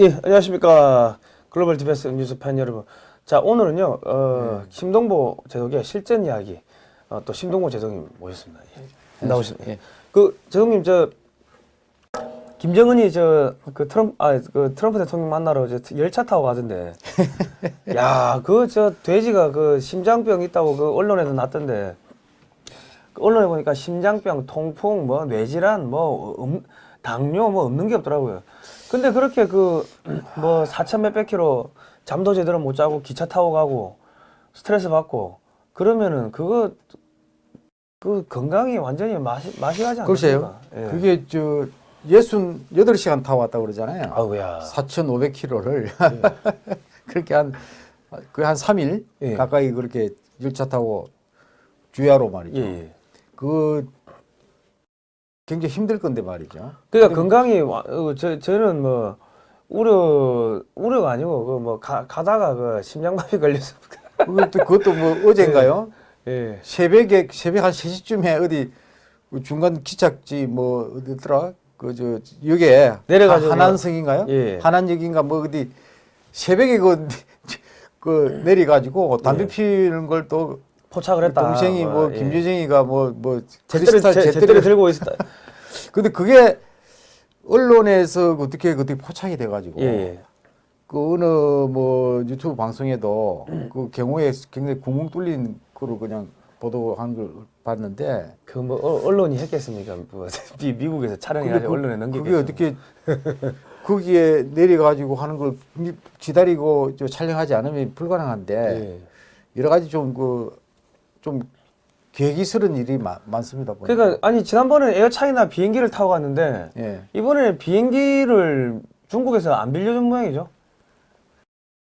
예, 안녕하십니까. 글로벌 디펜스 뉴스 팬 여러분. 자, 오늘은요, 어, 심동보 제독의 실전 이야기, 어, 또 심동보 제독님 모셨습니다. 예. 나오십니다. 예. 그, 제독님, 저, 김정은이 저, 그 트럼프, 아, 그 트럼프 대통령 만나러 저 열차 타고 가던데. 야, 그, 저, 돼지가 그 심장병 있다고 그 언론에도 났던데. 그 언론에 보니까 심장병, 통풍, 뭐, 뇌질환, 뭐, 음, 당뇨 뭐 없는 게 없더라고요. 근데 그렇게 그, 뭐, 4천 몇백 킬로 잠도 제대로 못 자고 기차 타고 가고 스트레스 받고 그러면은 그거, 그 건강이 완전히 마시, 마시 가지 글쎄요. 않습니까? 예. 그게 저 예순 여덟 시간 타고 왔다고 그러잖아요. 아우야. 4,500km를 그렇게 한 거의 한 3일 예. 가까이 그렇게 열차 타고 주야로 말이죠. 예, 예. 그 굉장히 힘들 건데 말이죠. 그러니까 건강이 와- 어, 저 저는 뭐 우려 우려가 아니고 그 뭐 가다가 그 심장마비 걸려서 그것도 그것도 뭐 어젠가요? 예. 새벽에 새벽 한 3시쯤에 어디 그 중간 기착지 뭐 어디더라? 그저 역에 내려가지고 한안성인가요? 예. 한안역인가 뭐 어디 새벽에 그, 그 내려가지고 담배 예. 피우는 걸 또 포착을 했다. 동생이 뭐 예. 김여정이가 뭐뭐 제대로 제- 제대로 들고 있었다. 근데 그게 언론에서 어떻게 어떻게 포착이 돼가지고 예, 예. 그 어느 뭐 유튜브 방송에도 그 경우에 굉장히 구멍 뚫린 거로 그냥 보도한 걸 봤는데 그 뭐 언론이 했겠습니까? 뭐 미- 미국에서 근데 촬영해가지고 그- 언론에 넘기겠죠. 그게 어떻게 거기에 내려가지고 하는 걸 미- 기다리고 저 촬영하지 않으면 불가능한데 예. 여러 가지 좀 그좀 계기스러운 일이 마- 많습니다. 보니까. 그러니까 아니 지난번에 에어차이나 비행기를 타고 갔는데 예. 이번에 비행기를 중국에서 안 빌려준 모양이죠.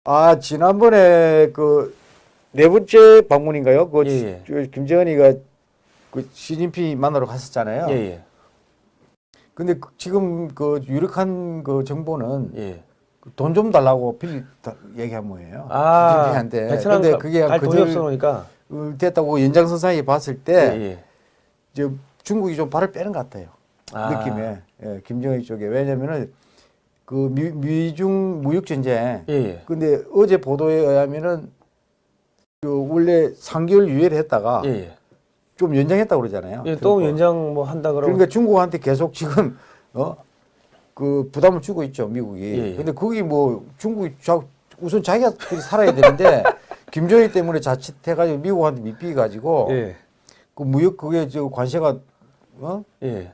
아 지난번에 그 네 번째 방문인가요? 그 예, 저 김정은이가 그 시진핑 만나러 갔었잖아요. 예, 예, 근데 그- 지금 그 유력한 그 정보는 예. 돈좀 달라고 빌 다- 얘기한 모양이에요. 아, 시진핑한테. 근데 가- 그게 갈 돈이 놓으니까. 어, 됐다고 연장선 상에 봤을 예, 때 예. 저 중국이 좀 발을 빼는 것 같아요. 아. 느낌에 예, 김정일 쪽에 왜냐면은 그 미, 미중 무역 전쟁. 예, 예. 근데 어제 보도에 의하면은 그 원래 3개월 유예를 했다가 예, 예. 좀 연장했다고 그러잖아요. 예, 또. 연장 뭐 한다 그러고. 그러니까 중국한테 계속 지금 어 그 부담을 주고 있죠 미국이. 예, 예. 근데 거기 뭐 중국이 자, 우선 자기가 살아야 되는데 김정일 때문에 자칫해가지고 미국한테 밑비해 가지고 예, 그 무역 그게 저 관세가 어 예,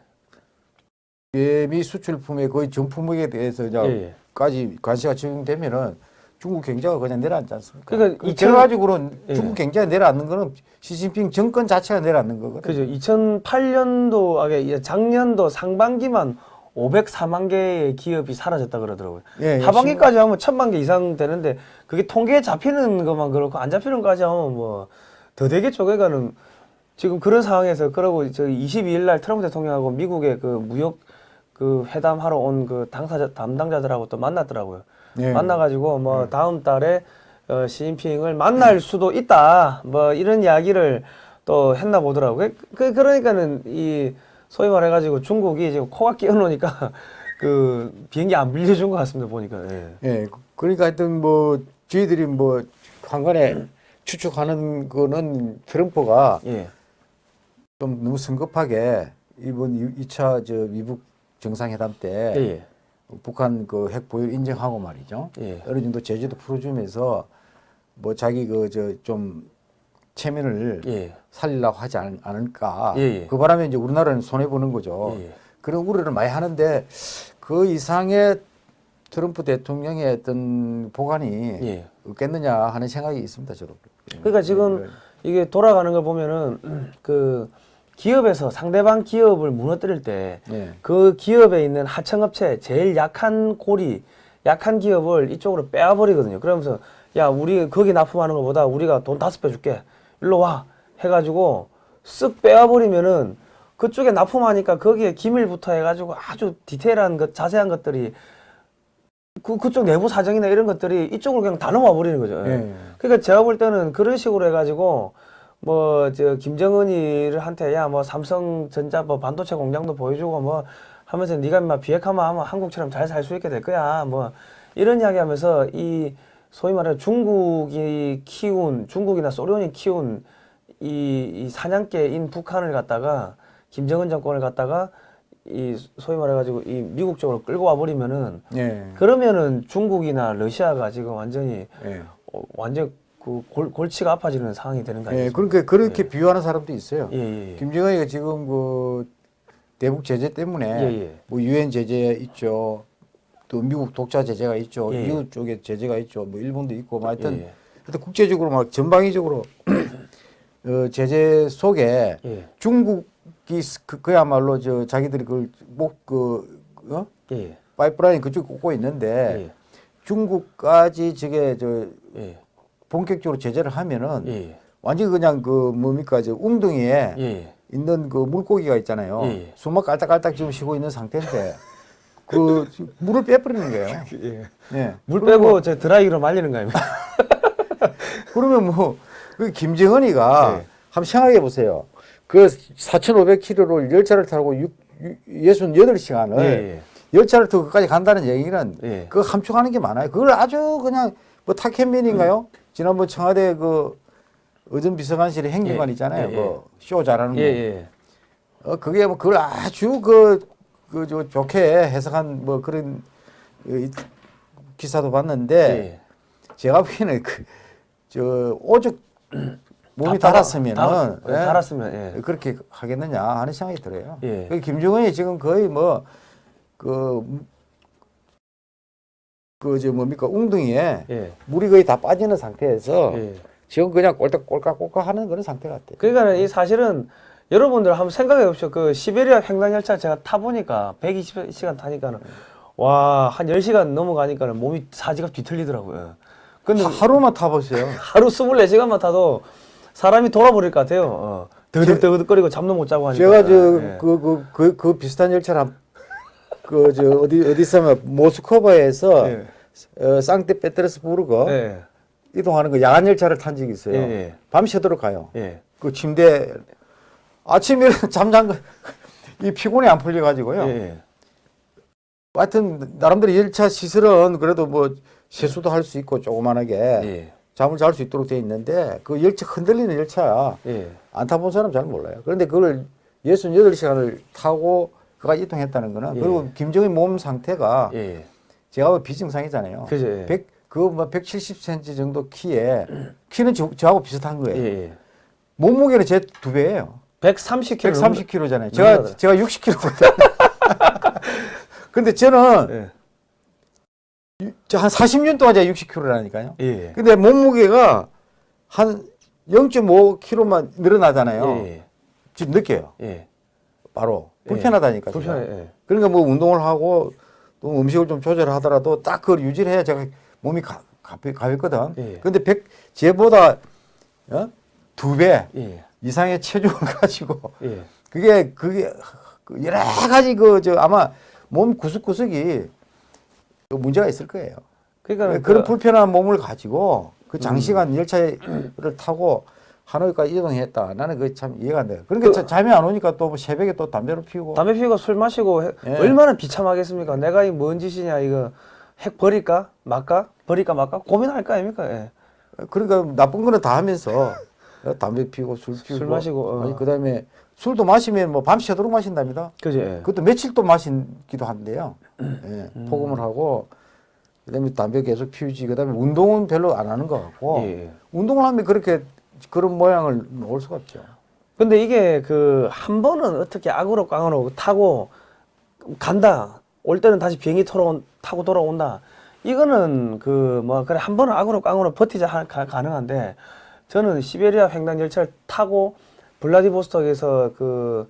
예미 수출품의 거의 전 품목에 대해서 예, 예. 까지 관세가 적용되면은 중국 경제가 그냥 내려앉지 않습니까? 그러니까 그 2000 결과적으로 예. 중국 경제가 내려앉는 거는 시진핑 정권 자체가 내려앉는 거거든요. 그죠. 2008년도, 아, 작년도 상반기만 504만 개의 기업이 사라졌다 그러더라고요. 예, 예, 하반기까지 하면 천만 개 이상 되는데 그게 통계에 잡히는 것만 그렇고 안 잡히는 것까지 하면 뭐 더 되겠죠. 그러니까는 지금 그런 상황에서 그러고 저 22일 날 트럼프 대통령하고 미국의 그 무역 그 회담하러 온 그 당사자 담당자들하고 또 만났더라고요. 예. 만나가지고 뭐 다음 달에 어, 시진핑을 만날 수도 있다. 뭐 이런 이야기를 또 했나 보더라고요. 그 그러니까는 이 소위 말해가지고 중국이 지금 코가 끼어놓으니까 그 비행기 안 빌려준 것 같습니다 보니까. 예. 예, 그러니까 하여튼 뭐 저희들이 뭐 한간에 추측하는 거는 트럼프가 예. 좀 너무 성급하게 이번 2차 저 미국 정상회담 때 예. 예. 북한 그 핵 보유 인정하고 말이죠. 예. 어느 정도 제재도 풀어주면서 뭐 자기 그 저 좀 체면을 예. 살리려고 하지 않, 않을까. 예, 예. 그 바람에 이제 우리나라는 손해 보는 거죠. 예, 예. 그런 우려를 많이 하는데 그 이상의 트럼프 대통령의 어떤 보관이 예. 없겠느냐 하는 생각이 있습니다, 저도. 그러니까 지금 이게 돌아가는 걸 보면은 그 기업에서 상대방 기업을 무너뜨릴 때 예. 그 기업에 있는 하청업체 제일 약한 고리 약한 기업을 이쪽으로 빼앗버리거든요 그러면서 야 우리 거기 납품하는 것보다 우리가 돈 다섯 배 줄게 일로 와 해가지고 쓱 빼앗버리면은 그쪽에 납품하니까 거기에 기밀부터 해가지고 아주 디테일한 것 자세한 것들이 그 그쪽 내부 사정이나 이런 것들이 이쪽으로 그냥 다 넘어와 버리는 거죠. 예. 그러니까 제가 볼 때는 그런 식으로 해가지고 뭐 저 김정은이를 한테 야 뭐 삼성전자 뭐 반도체 공장도 보여주고 뭐 하면서 네가 막 비핵화만 하면 한국처럼 잘 살 수 있게 될 거야 뭐 이런 이야기 하면서 이 소위 말하는 중국이 키운 중국이나 소련이 키운 이, 이 사냥개인 북한을 갖다가 김정은 정권을 갖다가 이 소위 말해가지고 이 미국 쪽으로 끌고 와 버리면은 예. 그러면은 중국이나 러시아가 지금 완전히 예. 어, 완전 그 골, 골치가 아파지는 상황이 되는 거 예? 그러니까 그렇게 비유하는 사람도 있어요. 예, 예, 예. 김정은이가 지금 그 대북 제재 때문에 예, 예. 뭐 유엔 제재 있죠. 또 미국 독자 제재가 있죠. 예, 예. 이웃 쪽에 제재가 있죠. 뭐 일본도 있고 뭐 하여튼 예, 예. 하여튼 국제적으로 막 전방위적으로 어, 제재 속에 예, 중국이 스- 그, 그야말로 저 자기들이 그걸 목그 어? 예, 파이프라인 그쪽 꽂고 있는데 예, 중국까지 저게 저 예, 본격적으로 제재를 하면은 예, 완전히 그냥 그 뭡니까 저 웅덩이에 예, 있는 그 물고기가 있잖아요. 예. 수막 깔딱깔딱 지금 쉬고 있는 상태인데 그 물을 빼버리는 거예요. 예. 예. 물 빼고 저 드라이기로 말리는 거 아닙니까? 그러면 뭐 그 김정은이가 예. 한번 생각해 보세요. 그 4,500km를 열차를 타고 6, 68시간을 예, 예. 열차를 타고 끝까지 간다는 얘기는 예. 그 함축하는 게 많아요. 그걸 아주 그냥 뭐 타켓민인가요? 지난번 청와대 그 의전 비서관실의 행정관 예. 있잖아요. 예, 예. 그쇼 잘하는 거. 예, 예. 어 그게 뭐 그걸 아주 그 그 저 좋게 해석한 뭐 그런 이 기사도 봤는데 예. 제가 보기에는 그 저 오죽 몸이 다- 달았으면은 다- 예, 달았으면 예. 그렇게 하겠느냐 하는 생각이 들어요. 예. 그 김정은이 지금 거의 뭐그 그저 뭡니까 웅둥이에 예. 물이 거의 다 빠지는 상태에서 예. 지금 그냥 꼴딱 꼴깍꼴깍 하는 그런 상태 같아요. 그러니까 이 사실은 여러분들 한번 생각해 보십시오. 그 시베리아 횡단 열차 제가 타 보니까 120시간 타니까는 와, 한 10시간 넘어가니까는 몸이 사지가 뒤틀리더라고요. 근데 하- 하루만 타보세요. 하루 24시간만 타도 사람이 돌아버릴 것 같아요. 어. 더득더득거리고 잠도 못 자고 하니까. 제가 예. 저그그 그 그 비슷한 열차를 그저 어디 어디 있으면 모스크바에서 예. 어, 상트 페테르스부르크 예. 이동하는 그 야간 열차를 탄 적이 있어요. 예, 예. 밤새도록 가요. 예. 그 침대 아침에 잠잔 거이 피곤이 안 풀려 가지고요. 예. 예. 하여튼 나름대로 열차 시설은 그래도 뭐 세수도 할 수 있고 조그만하게 예. 잠을 잘 수 있도록 돼 있는데 그 열차 흔들리는 열차 예. 안 타본 사람 잘 몰라요. 그런데 그걸 68시간을 타고 그가 이동했다는 거는 예. 그리고 김정의 몸 상태가 예. 제가 뭐 비정상이잖아요. 그죠, 예. 100, 그뭐 170cm 정도 키에 키는 저, 저하고 비슷한 거예요. 예. 예. 몸무게는 제 두 배예요. 130kg. 130kg잖아요. 제가. 제가 60kg거든요. 근데 저는 한 40년 동안 제가 60kg라니까요. 예. 근데 몸무게가 한 0.5kg만 늘어나잖아요. 예. 지금 느껴요. 예. 바로 예. 불편하다니까. 불편해. 예. 그러니까 뭐 운동을 하고 또 음식을 좀 조절하더라도 딱 그걸 유지를 해야 제가 몸이 가, 가볍, 가볍거든. 예. 근데 백 제보다 어? 두배 예. 이상의 체중을 가지고 예. 그게 그게 그 여러 가지 그 저 아마 몸 구석구석이 그 문제가 있을 거예요. 그러니까 그런 그- 불편한 몸을 가지고 그 음. 장시간 열차를 타고 하노이까지 이동했다. 나는 그게 참 이해가 안 돼요. 그러니까 자- 잠이 안 오니까 또 뭐 새벽에 또 담배를 피우고 담배 피우고 술 마시고 해- 예. 얼마나 비참하겠습니까? 내가 이 뭔 짓이냐 이거 핵 버릴까 말까 버릴까 말까 고민할 거 아닙니까? 예. 그러니까 나쁜 거는 다 하면서 담배 피우고 술 피우고 술 마시고, 어. 아니 그다음에 술도 마시면 뭐 밤새도록 마신답니다. 그지? 예. 그것도 며칠 또 마신기도 한대요. 예, 포금을 하고 그다음에 담배 계속 피우지. 그다음에 운동은 별로 안 하는 것 같고 예, 예. 운동을 하면 그렇게 그런 모양을 놓을 수가 없죠. 근데 이게 그 한 번은 어떻게 악으로 깡으로 타고 간다. 올 때는 다시 비행기 타러 타고 돌아온다. 이거는 그 뭐 그래 한 번은 악으로 깡으로 버티자 하, 가, 가능한데 저는 시베리아 횡단 열차를 타고 블라디보스톡에서 그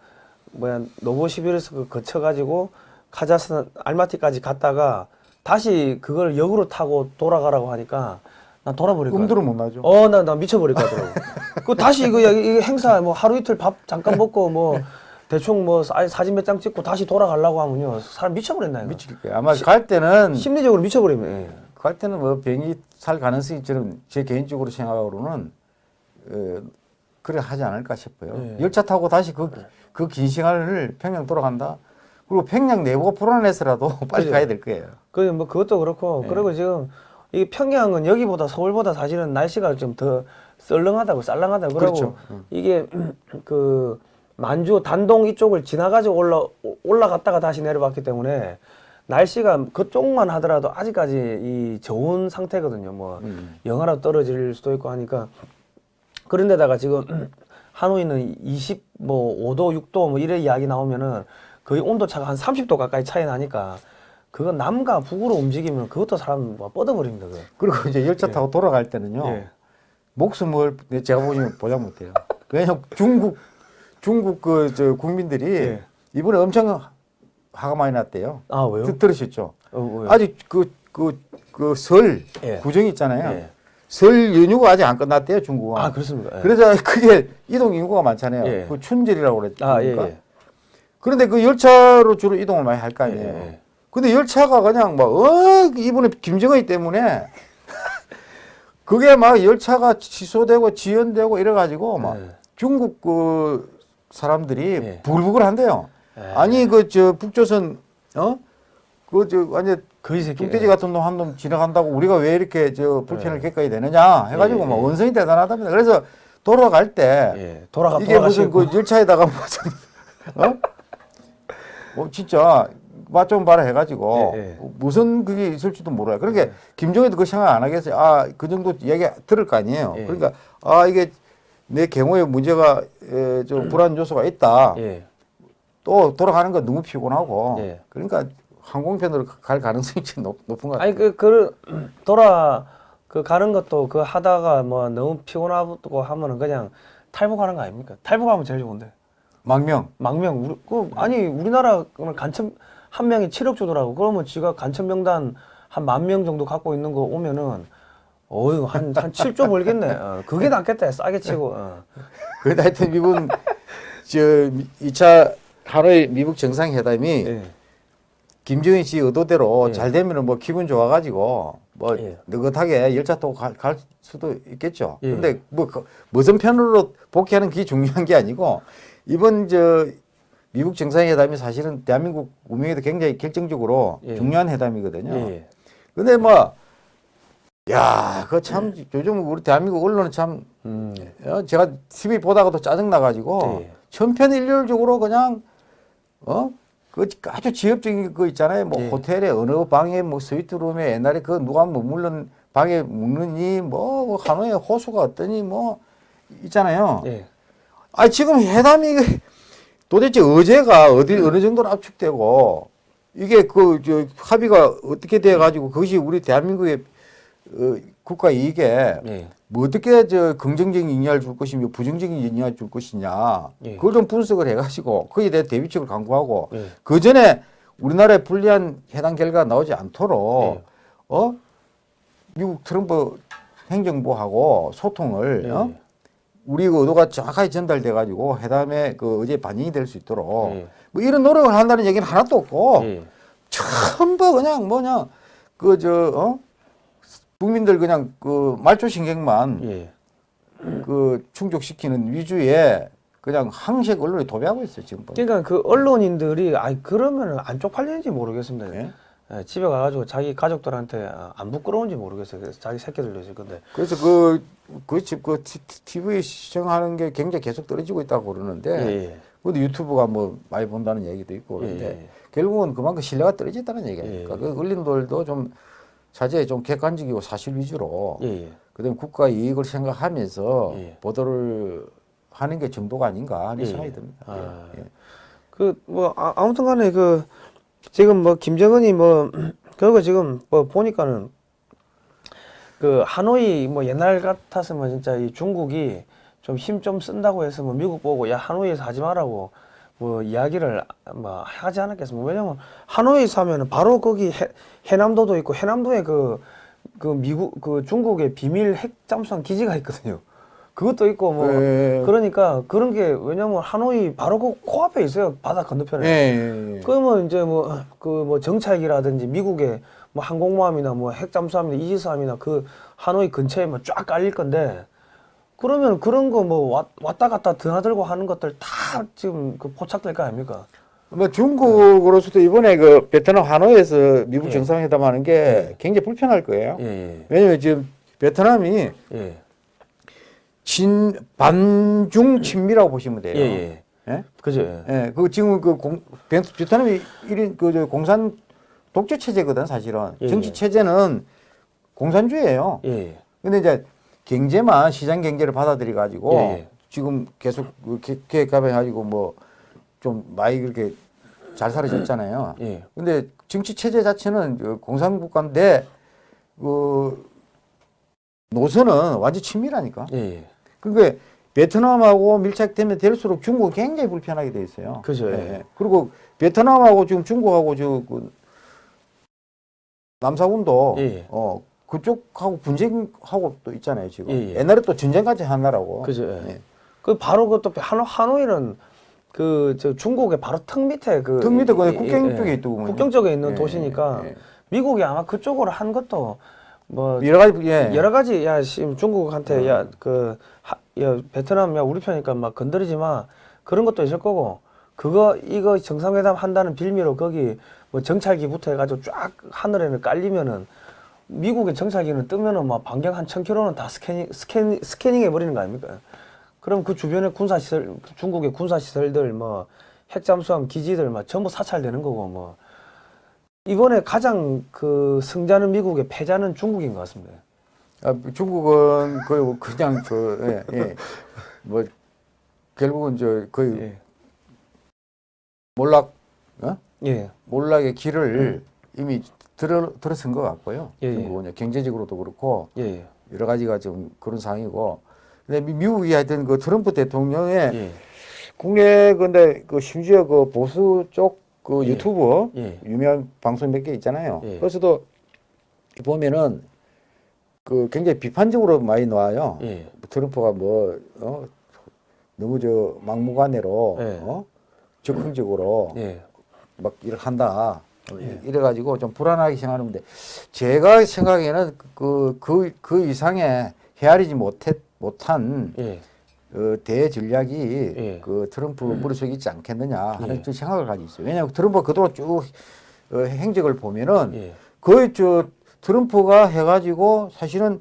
뭐야 노보시비르스크 거쳐 가지고 카자흐스탄 알마티까지 갔다가 다시 그걸 역으로 타고 돌아가라고 하니까 난 돌아버릴 거야. 꿈들은 못 나죠. 어, 나, 나 미쳐버릴 것 같더라고. 그 다시 이거, 야, 이거 행사, 뭐 하루 이틀 밥 잠깐 먹고 뭐 대충 뭐 사, 사진 몇 장 찍고 다시 돌아가려고 하면요. 사람 미쳐버린다, 이거. 미칠 거예요. 아마 갈 때는 심리적으로 미쳐버리면. 예. 갈 때는 뭐 비행기 살 가능성이 저는 제 개인적으로 생각으로는 어, 그래 하지 않을까 싶어요. 예. 열차 타고 다시 그 그 긴 시간을 평양 돌아간다. 그리고 평양 내부가 불안해서라도 빨리 그죠. 가야 될 거예요. 그 뭐 그것도 그렇고 네. 그리고 지금 이 평양은 여기보다 서울보다 사실은 날씨가 좀 더 썰렁하다고 쌀렁하다고 그러고 그렇죠. 음. 이게 그 만주 단동 이쪽을 지나가지고 올라 올라갔다가 다시 내려왔기 때문에 날씨가 그쪽만 하더라도 아직까지 이 좋은 상태거든요. 뭐 음. 영하로 떨어질 수도 있고 하니까 그런데다가 지금 하노이는 20, 뭐 5도, 6도 뭐 이래 이야기 나오면은 거의 온도 차가 한 30도 가까이 차이 나니까 그거 남과 북으로 움직이면 그것도 사람 뭐 뻗어버립니다. 그거. 그리고 이제 열차 타고 돌아갈 때는요. 예. 목숨을 제가 보시면 보장 못해요. 왜냐면 중국 중국 그 저 국민들이 예. 이번에 엄청 화가 많이 났대요. 아 왜요? 들- 들으셨죠? 어? 아직 그 그 그설 예. 구정 있잖아요. 예. 설 연휴가 아직 안 끝났대요 중국은. 아 그렇습니까? 예. 그래서 그게 이동 인구가 많잖아요. 예. 그 춘절이라고 그랬죠. 아 예, 예. 그런데 그 열차로 주로 이동을 많이 할 거 아니에요. 예, 예. 근데 열차가 그냥 막, 어, 이번에 김정은이 때문에 그게 막 열차가 취소되고 지연되고 이래가지고 막 예. 중국 그 사람들이 예. 부글부글 한대요. 예. 아니, 그 저 북조선, 어? 그 저 완전 거의 새끼. 뚱돼지 같은 놈한놈 지나간다고 우리가 왜 이렇게 저 불편을 겪어야 되느냐 해가지고 예, 막 예. 원성이 대단하답니다. 그래서 돌아갈 때 예. 돌아가 이게 무슨 돌아가시고. 그 열차에다가 무슨 어? 어 진짜 맛 좀 봐라 해가지고 예, 예. 무슨 그게 있을지도 몰라요. 그러니까 김정은도 그 생각 안 하겠어요. 아 그 정도 얘기 들을 거 아니에요. 예. 그러니까 아 이게 내 경우에 문제가 에, 좀 불안 요소가 있다. 예. 또 돌아가는 건 너무 피곤하고 예. 그러니까 항공편으로 갈 가능성이 좀 높, 높은 것 같아요. 아니 그, 그 돌아 그 가는 것도 그 하다가 뭐 너무 피곤하고 하면은 그냥 탈북하는 거 아닙니까? 탈북하면 제일 좋은데. 망명. 망명 우리 그 아니 우리나라 간첩 한 명이 7억 주더라고. 그러면 지가 간첩 명단 한 만 명 정도 갖고 있는 거 오면은 어유 한한 7조 벌겠네. 어, 그게 낫겠다. 싸게 치고. 어. 그래도 하여튼 미국 저 2차 하노이 미국 정상회담이 예. 김정인 씨 의도대로 예. 잘 되면은 뭐 기분 좋아가지고 뭐 예. 느긋하게 열차 타고 갈, 갈 수도 있겠죠. 예. 근데 뭐 그, 무슨 편으로 복귀하는 게 중요한 게 아니고 이번 저 미국 정상회담이 사실은 대한민국 운명에도 굉장히 결정적으로 예. 중요한 회담이거든요. 예. 근데 뭐, 야, 그 참, 요즘 우리 대한민국 언론은 참, 음. 어, 제가 TV 보다가도 짜증나가지고, 예. 천편일률적으로 그냥, 어? 그 아주 지엽적인 거 있잖아요. 뭐 예. 호텔에 어느 방에 뭐 스위트룸에 옛날에 그 누가 머물는 방에 묵느니 뭐 하노이 호수가 어떠니 뭐 있잖아요. 예. 아 지금 회담이 도대체 어제가 어디 어느 정도로 압축되고 이게 그 저 합의가 어떻게 돼 가지고 그것이 우리 대한민국의 어, 국가 이익에 예. 뭐 어떻게 저 긍정적인 영향을 줄 것이며 부정적인 영향을 줄 것이냐 예. 그걸 좀 분석을 해가지고 거기에 대해 대비책을 강구하고 예. 그 전에 우리나라에 불리한 해당 결과가 나오지 않도록 예. 어 미국 트럼프 행정부하고 소통을 예. 어? 우리 그 의도가 정확하게 전달돼 가지고 회담에 그 의제 반영이 될 수 있도록 예. 뭐 이런 노력을 한다는 얘기는 하나도 없고 예. 전부 그냥 뭐냐 그저 어? 국민들 그냥 그 말초 신경만 예. 그 충족시키는 위주의 그냥 항색 언론이 도배하고 있어요 지금 보면. 그러니까 그 언론인들이 아이 그러면은 안 쪽 팔리는지 모르겠습니다. 예? 예, 집에 가가지고 자기 가족들한테 아, 안 부끄러운지 모르겠어요. 그래서 자기 새끼들도 있을 건데. 그래서 그, 그, 집, 그, 티- TV 시청하는 게 굉장히 계속 떨어지고 있다고 그러는데, 예, 근데 유튜브가 뭐 많이 본다는 얘기도 있고 예. 그런데, 예, 예. 결국은 그만큼 신뢰가 떨어졌다는 얘기 아닙니까? 예. 그 언론들도 좀 자제에 좀 객관적이고 사실 위주로, 예, 예. 그 다음에 국가 이익을 생각하면서 예. 보도를 하는 게 정도가 아닌가 하는 예. 생각이 듭니다. 아. 예. 그뭐 아무튼 간에 그 지금 뭐 김정은이 뭐 그거 지금 뭐 보니까는 그 하노이 뭐 옛날 같았으면 진짜 이 중국이 좀힘좀 쓴다고 해서 뭐 미국 보고 야 하노이에서 하지 말라고 뭐 이야기를 뭐 하지 않았겠습니까? 왜냐면 하노이에서 하면은 바로 거기 해, 해남도도 있고 해남도에 그 그 미국 그 중국의 비밀 핵 잠수함 기지가 있거든요. 그것도 있고 뭐 예. 그러니까 그런 게 왜냐면 하노이 바로 그 코앞에 있어요 바다 건너편에. 예, 예, 예. 그러면 이제 뭐 그 뭐 정찰기라든지 미국의 뭐 항공모함이나 뭐 핵잠수함이나 이지스함이나 그 하노이 근처에 뭐쫙 깔릴 건데 그러면 그런 거 뭐 왔다 갔다 드나들고 하는 것들 다 지금 그 포착될 거 아닙니까? 뭐 중국으로서도 이번에 그 베트남 하노이에서 미국 예. 정상회담 하는 게 굉장히 불편할 거예요. 예, 예, 왜냐면 지금 베트남이 예, 친 반중 친미라고 보시면 돼요. 예, 예. 예? 그죠. 예. 예, 그 지금 그 공, 베- 베트남이 일인 그저 공산 독재 체제거든 사실은 예, 정치 예. 체제는 공산주의예요. 예, 예. 근데 이제 경제만 시장 경제를 받아들여 가지고 예, 예. 지금 계속 그 계- 계획가에 가지고 뭐 좀 많이 그렇게 잘 살아졌잖아요. 예. 근데 정치 체제 자체는 그 공산 국가인데 그 노선은 완전 친밀하니까. 예, 예. 그러니까 베트남하고 밀착되면 될수록 중국은 굉장히 불편하게 돼 있어요. 그죠, 예. 예. 그리고 베트남하고 지금 중국하고 저그 남사군도 예, 예. 어 그쪽하고 분쟁하고 또 있잖아요 지금. 예, 예. 옛날에 또 전쟁까지 한 나라고. 그죠. 예. 예. 그 바로 그또 하노 하노이는 그 저 중국의 바로 턱 밑에 그 턱 밑에 그 예, 국경 예, 쪽에 예. 있더군요. 국경 쪽에 있는 예, 도시니까. 미국이 아마 그쪽으로 한 것도 뭐 여러 가지 예. 여러 가지 야 지금 중국한테 음. 야그 야, 베트남 야 우리 편이니까 막 건드리지 마 그런 것도 있을 거고 그거 이거 정상회담 한다는 빌미로 거기 뭐 정찰기부터 해가지고 쫙 하늘에는 깔리면은 미국의 정찰기는 뜨면은 막 반경 한 천 킬로는 다 scanning scanning scanning 해버리는 거 아닙니까? 그럼 그 주변에 군사 시설 중국의 군사 시설들 뭐 핵잠수함 기지들 막 전부 사찰되는 거고 뭐 이번에 가장 그 승자는 미국의 패자는 중국인 것 같습니다. 아, 중국은 거의 그냥 그 예, 예. 뭐 결국은 저 거의 예. 몰락 어? 예. 몰락의 길을 이미 들어 들어선 것 같고요. 예, 예. 중국은 경제적으로도 그렇고 예, 예. 여러 가지가 좀 그런 상황이고. 근데 미- 미국이 하여튼 그 트럼프 대통령의 예. 국내 근데 그 심지어 그 보수 쪽 그 예. 유튜브 예. 유명한 방송 몇 개 있잖아요. 예. 그래서도 보면은 그 굉장히 비판적으로 많이 나와요. 예. 트럼프가 뭐 어, 너무 저 막무가내로 예. 어? 적극적으로 예. 막 이렇게 한다. 예. 이래가지고 좀 불안하게 생각하는데 제가 생각에는 그, 그, 그 이상의 헤아리지 못했, 못한 예. 어, 대전략이 예. 그 트럼프 머릿속에 있지 않겠느냐 하는 예. 좀 생각을 가지고 있어요. 왜냐하면 트럼프가 그동안 쭉 어, 행적을 보면은 예. 거의 저 트럼프가 해가지고 사실은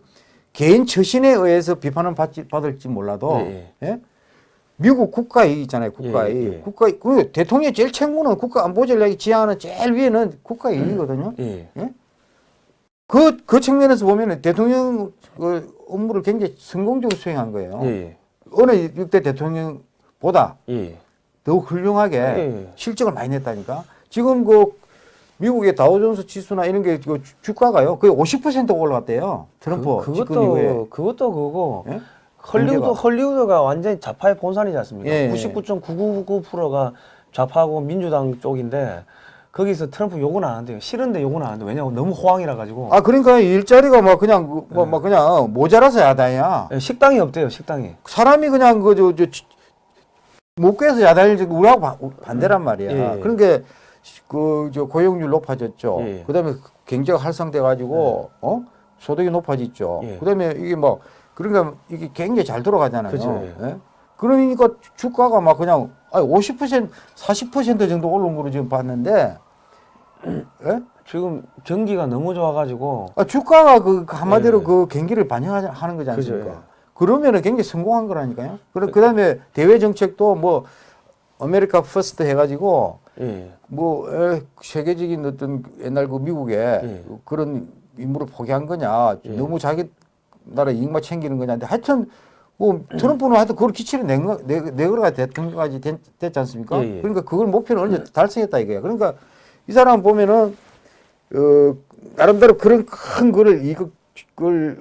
개인 처신에 의해서 비판을 받지, 받을지 몰라도 예, 예? 미국 국가이익 있잖아요. 국가이익. 예, 예. 국가 그 대통령이 제일 책무는 국가 안보 전략이 지향하는 제일 위에는 국가이익이거든요. 예. 그, 그 측면에서 보면 은 대통령 그 업무를 굉장히 성공적으로 수행한 거예요. 예. 어느 육대 대통령보다 예. 더욱 훌륭하게 예. 실적을 많이 냈다니까. 지금 그 미국의 다우존스 지수나 이런 게 그 주가가요. 거의 50% 올라갔대요. 트럼프 그, 집권 이후에. 그것도 그것도 그거고 예? 헐리우드 경제가. 헐리우드가 완전히 좌파의 본산이지 않습니까? 예, 예. 99.999%가 좌파하고 민주당 쪽인데 거기서 트럼프 욕은 안 한대요. 싫은데 욕은 안 한대. 왜냐면 너무 호황이라 가지고 아 그러니까 일자리가 막 그냥 그 뭐, 예. 막 그냥 모자라서 야단이야. 예, 식당이 없대요. 식당이. 사람이 그냥 그저저 못구해서 야단을 지고 우리하고 바- 반대란 말이야. 예. 그러니까 그저 고용률 높아졌죠. 예. 그다음에 경제가 활성돼 가지고 어 소득이 높아졌죠. 예. 그다음에 이게 뭐 그러니까 이게 굉장히 잘 돌아가잖아요. 그죠, 예? 그러니까 주가가 막 그냥 아니 50% 40% 정도 오른 거로 지금 봤는데 예? 지금 경기가 너무 좋아가지고 아, 주가가 그 한마디로 예. 그 경기를 반영하는 거지 그죠, 않습니까? 예. 그러면은 굉장히 성공한 거라니까요. 그래 그다음에 대외 정책도 뭐 America first 해가지고 예. 뭐 에, 세계적인 어떤 옛날 그 미국의 예. 그런 임무를 포기한 거냐, 예. 너무 자기 나라 이익만 챙기는 거냐. 근데 하여튼 뭐 트럼프는 하여튼 그걸 기치를 낸 거, 내, 내거가 대통령까지 됐, 됐지 않습니까? 예, 예. 그러니까 그걸 목표는 언제 달성했다 이거야. 그러니까 이 사람 보면은 어, 나름대로 그런 큰 거를 이걸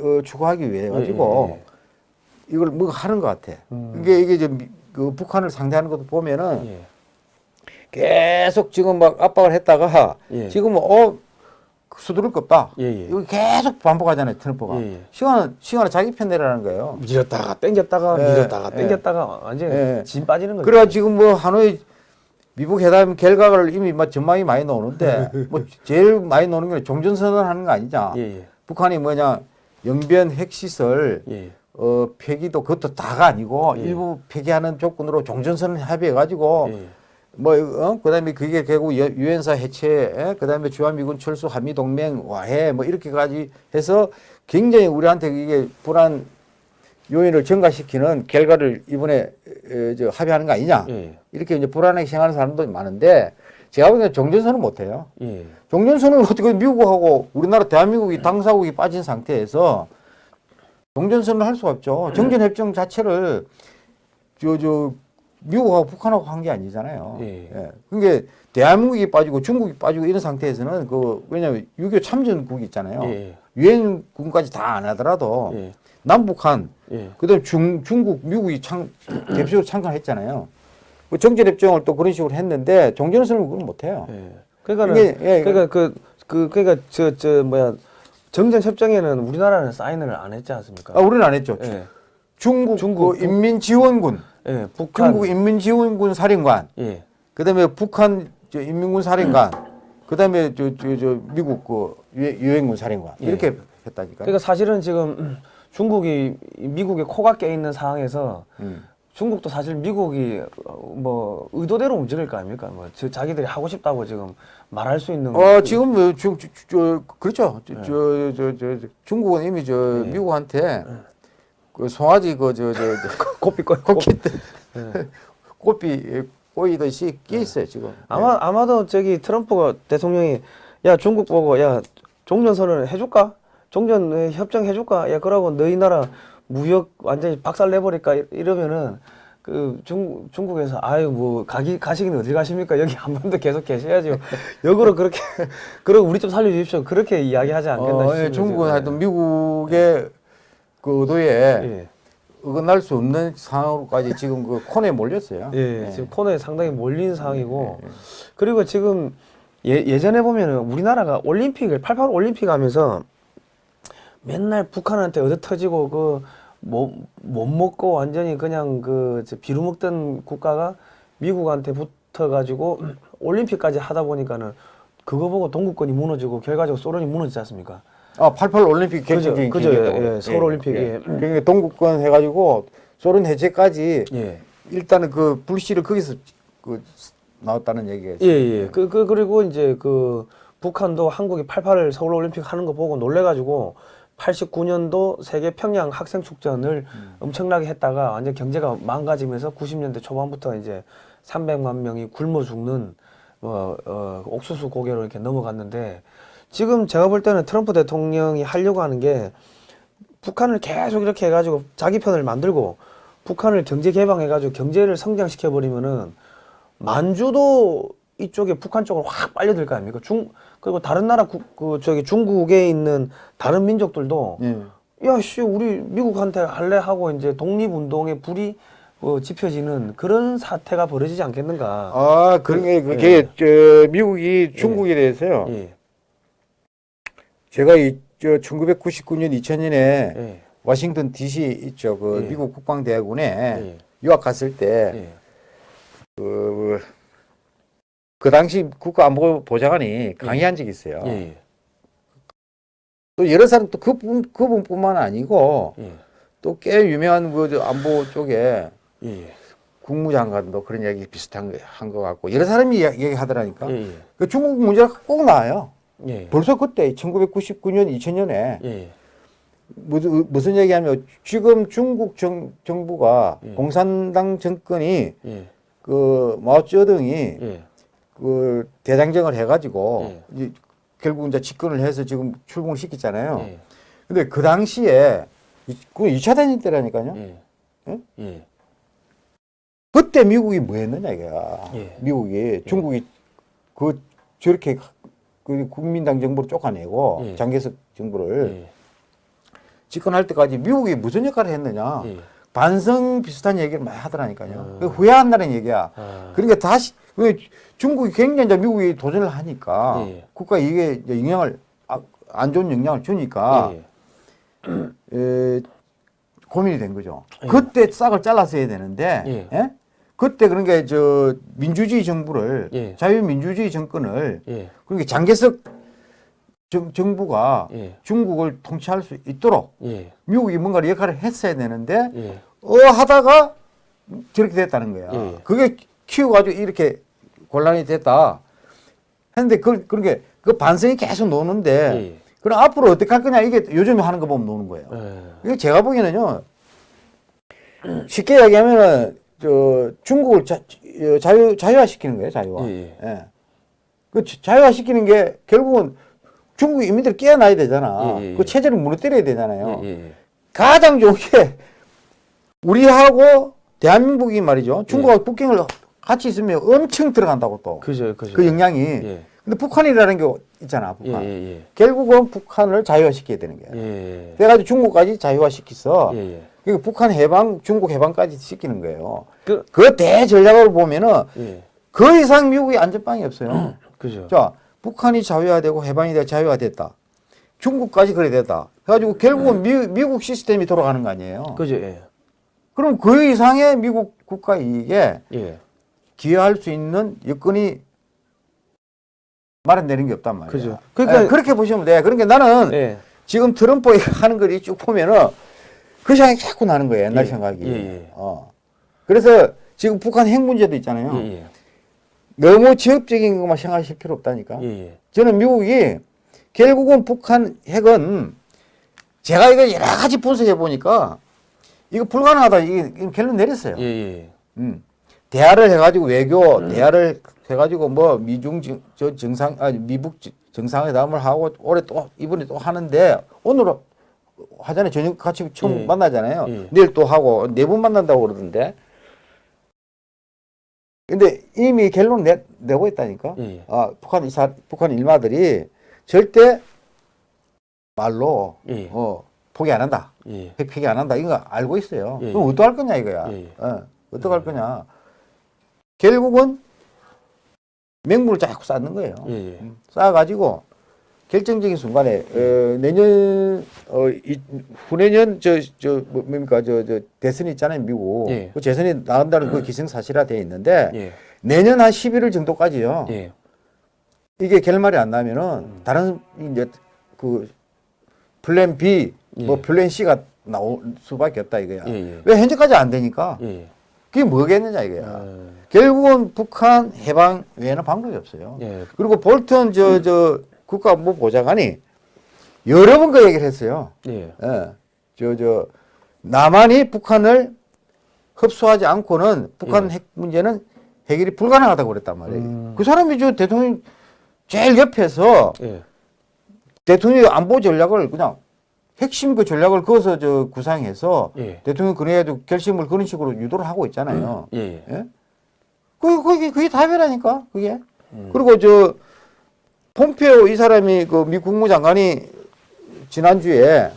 어, 추구하기 위해 가지고 예, 예, 이걸 뭐 하는 것 같아. 음. 이게 이게 좀그 북한을 상대하는 것도 보면은 예. 계속 지금 막 압박을 했다가 예. 지금은 어 수두를. 예, 예. 이거 계속 반복하잖아요 트럼프가. 예, 예. 시간은 시간을 자기 편 내라는 거예요. 밀었다가 땡겼다가 예, 밀었다가 예. 땡겼다가 완전 예. 진 빠지는 거죠. 그래 지금 뭐 하노이 미국 회담 결과를 이미 막 전망이 많이 나오는데 뭐 제일 많이 나오는 게 종전선언 하는 거 아니냐. 예, 예. 북한이 뭐냐 영변 핵시설 예. 어 폐기도 그것도 다가 아니고 예. 일부 폐기하는 조건으로 종전선언 합의해 가지고 예. 뭐 어? 그다음에 그게 결국 여- 유엔사 해체, 에? 그다음에 주한미군 철수, 한미 동맹 와해 뭐 이렇게까지 해서 굉장히 우리한테 이게 불안 요인을 증가시키는 결과를 이번에 에, 저 합의하는 거 아니냐 예. 이렇게 이제 불안하게 생각하는 사람도 많은데 제가 보기에는 종전선언 못해요. 예. 종전선언을 어떻게 미국하고 우리나라 대한민국이 당사국이 빠진 상태에서 종전선언을 할 수가 없죠. 정전협정 자체를 저, 저, 미국하고 북한하고 한 게 아니잖아요. 예. 그러니까 대한민국이 빠지고 중국이 빠지고 이런 상태에서는 그, 왜냐면 6.25 참전국이 있잖아요. 예. 유엔군까지 다 안 하더라도 예. 남북한, 예. 그 다음에 중, 중국, 미국이 참, 대표적으로 참가했잖아요. 그 정전협정을 또 그런 식으로 했는데 종전선언을 그건 못해요. 예. 그러니까는 이게, 예, 그러니까 그, 그 그러니까 저 저 뭐야 정전 협정에는 우리나라는 사인을 안 했지 않습니까? 아, 우리는 안 했죠. 예. 중국, 중국, 그 인민지원군, 예. 북한 중국 인민지원군 사령관, 예. 그다음에 북한 저 인민군 사령관, 그다음에 저 저 저 미국 그 유- 유엔군 사령관 예. 이렇게 했다니까. 그러니까 사실은 지금 음, 중국이 미국에 코가 깨 있는 상황에서 음. 중국도 사실 미국이 어, 뭐 의도대로 움직일 거 아닙니까? 뭐저 자기들이 하고 싶다고 지금 말할 수 있는 어 지금 뭐 중, 저, 저, 그렇죠. 네. 저 저 저 저, 중국은 이미 저 예. 미국한테 그 송아지 그 저 저 고삐 꺼 코끼 꽃비 꼬이듯이 끼 있어요 지금. 아마 아마도 저기 트럼프가 대통령이 야 중국 보고 야 종전 선언을 해줄까? 종전 협정 해줄까? 야 그러고 너희 나라 무역 완전히 박살 내버릴까 이- 이러면은 그 중, 중국에서 아유 뭐 가기 가시긴 어디 가십니까 여기 한번더 계속 계셔야죠 역으로 그렇게 그러고 우리 좀 살려주십시오 그렇게 이야기하지 않겠나 어, 예, 싶습니다 중국은. 하여튼 미국의 그 의도에 예. 어긋날 수 없는 상황으로까지 지금 그 코너에 몰렸어요. 예, 지금 코너에 상당히 몰린 상황이고 예, 예. 그리고 지금 예, 예전에 보면은 우리나라가 올림픽을 88 올림픽 하면서 맨날 북한한테 얻어 터지고 그 못 못 먹고 완전히 그냥 그저 비루 먹던 국가가 미국한테 붙어 가지고 올림픽까지 하다 보니까는 그거 보고 동구권이 무너지고 결과적으로 소련이 무너지지 않습니까? 아, 88 올림픽 그죠, 객적인 그죠, 기계라고. 예, 서울 올림픽이. 그러니까 동국권 해가지고 소련 해체까지 예. 일단은 그 불씨를 거기서 그 나왔다는 얘기가 예. 예. 그, 그, 그리고 이제 그 북한도 한국이 88 서울 올림픽 하는 거 보고 놀래가지고 89년도 세계 평양 학생 축전을 엄청나게 했다가 완전 경제가 망가지면서 90년대 초반부터 이제 300만 명이 굶어 죽는 뭐, 어, 옥수수 고개로 이렇게 넘어갔는데 지금 제가 볼 때는 트럼프 대통령이 하려고 하는 게 북한을 계속 이렇게 해가지고 자기 편을 만들고 북한을 경제 개방해가지고 경제를 성장시켜 버리면은 만주도 이쪽에 북한 쪽으로 확 빨려들 거 아닙니까? 중 그리고 다른 나라 국, 그 저기 중국에 있는 다른 민족들도 예. 야씨 우리 미국한테 할래 하고 이제 독립운동에 불이 어, 지펴지는 그런 사태가 벌어지지 않겠는가? 아, 그런 게 그게 저 미국이 중국에 대해서요. 예, 제가 이 저 1999년 2000년에 예, 워싱턴 DC 있죠. 그 예. 미국 국방대학원에 예, 유학 갔을 때 예, 그, 그 당시 국가안보보좌관이 강의한 적이 있어요. 예, 또 여러 사람 또 그분 그분뿐만 아니고 예, 또꽤 유명한 그저 안보 쪽에 예, 국무장관도 그런 얘기 비슷한 거한것 같고 여러 사람이 얘기하더라니까. 예, 그 중국 문제가 꼭 나와요. 예, 벌써 그때 1999년 2000년에 예, 무슨, 무슨 얘기하면 지금 중국 정, 정부가 예. 공산당 정권이 예, 그 마오쩌둥이 예, 그 대장정을 해가지고 예. 이제 결국 이제 집권을 해서 지금 출범을 시켰잖아요. 예, 근데 그 당시에 이- 그 2차 대전 때라니까요. 예, 예? 예, 그때 미국이 뭐 했느냐 이거야. 예. 미국이 중국이 그 저렇게 그 국민당 정부를 쫓아내고 예. 장개석 정부를 예, 집권할 때까지 미국이 무슨 역할을 했느냐. 예. 반성 비슷한 얘기를 많이 하더라니까요. 음. 그 후회한다는 얘기야. 아, 그러니까 다시 왜 중국이 굉장히 이제 미국이 도전을 하니까 예. 국가 이게 영향을 아, 안 좋은 영향을 주니까 예, 에, 고민이 된 거죠. 예. 그때 싹을 잘랐어야 되는데, 예. 예? 그때 그러니까 저 민주주의 정부를 예. 자유민주주의 정권을 예, 그러니까 장개석 정, 정부가 예, 중국을 통치할 수 있도록 예, 미국이 뭔가 역할을 했어야 되는데 예, 어 하다가 저렇게 됐다는 거야. 예. 그게 키워가지고 이렇게 곤란이 됐다. 했는데 그 그런 게그 반성이 계속 노는데 예. 그럼 앞으로 어떻게 할 거냐 이게 요즘 하는 거 보면 노는 거예요. 예. 이게 제가 보기에는요 쉽게 이야기하면은 저 중국을 자, 어, 자유 자유화 시키는 거예요 자유화. 예, 예. 그 자- 자유화 시키는 게 결국은 중국 인민들 깨어나야 되잖아. 예, 예, 예. 그 체제를 무너뜨려야 되잖아요. 예, 예. 가장 좋은 게 우리하고 대한민국이 말이죠. 중국하고 북경을 같이 있으면 엄청 들어간다고 또. 그, 그죠, 그죠. 영향이. 예. 근데 북한이라는 게 있잖아. 예, 북한. 예, 예. 결국은 북한을 자유화시켜야 되는 거야. 예. 그래가지고 중국까지 자유화시켜서 예, 예. 그러니까 북한 해방, 중국 해방까지 시키는 거예요. 그, 그 대전략으로 보면은 예. 그 이상 미국이 안전빵이 없어요. 그죠. 자, 북한이 자유화되고 해방이 되고 자유화됐다. 중국까지 그래 됐다. 그래가지고 결국은 미, 미국 시스템이 돌아가는 거 아니에요. 그죠, 예. 그럼 그 이상의 미국 국가 이익에 예. 기여할 수 있는 여건이 마련되는 게 없단 말이에요. 그죠. 그러니까- 예, 그렇게 보시면 돼. 그러니까 나는 예. 지금 트럼프 하는 걸 쭉 보면은 그 생각이 자꾸 나는 거예요. 옛날 예, 생각이. 예, 예. 어. 그래서 지금 북한 핵 문제도 있잖아요. 예, 예. 너무 지역적인 것만 생각하실 필요 없다니까. 예, 예. 저는 미국이 결국은 북한 핵은 제가 이거 여러 가지 분석해 보니까 이거 불가능하다. 이게 이게 결론 내렸어요. 예, 예. 음. 대화를 해가지고 외교 대화를 해가지고 뭐 미중 정, 저 정상 아니 미북 지- 정상회담을 하고 올해 또 이번에 또 하는데 오늘 하잖아요 저녁 같이 처음 예. 만나잖아요 예. 내일 또 하고 네번 만난다고 그러던데 근데 이미 결론 내, 내고 있다니까 예, 예. 아 북한 이사 북한 일마들이 절대 말로 예. 어 포기 안 한다 예. 핵 폐기 안 한다 이거 알고 있어요. 예. 그럼 어떡할 거냐 이거야. 예. 어, 어떡할 거냐. 결국은 맹물을 자꾸 쌓는 거예요. 예, 예. 음, 쌓아가지고 결정적인 순간에 어, 내년 어, 이, 후내년 저저 뭐, 뭡니까 저 저 대선 있잖아요 미국 예. 그 재선이 나온다는 그 기승사실화 돼 있는데 예. 내년 한 11월 정도까지요. 예. 이게 결말이 안 나면은 음. 다른 이제 그 플랜 B 뭐 예. 플랜 C가 나올 수밖에 없다 이거야. 왜 현재까지 안 되니까 예. 그게 뭐겠느냐 이거야. 아, 결국은 북한 해방 외에는 방법이 없어요. 예. 그리고 볼턴 저 저 국가안보 보좌관이 여러 번 그 얘기를 했어요. 예. 예. 저 저 남한이 북한을 흡수하지 않고는 북한 예. 핵 문제는 해결이 불가능하다고 그랬단 말이에요. 음. 그 사람이 저 대통령 제일 옆에서 예. 대통령 안보 전략을 그냥 핵심 그 전략을 그어서 저 구상해서 예. 대통령 그래도 결심을 그런 식으로 유도를 하고 있잖아요. 예. 예. 예? 그게, 그게, 그게 답이라니까, 그게. 음. 그리고 저, 폼페오 이 사람이 그 미 국무장관이 지난주에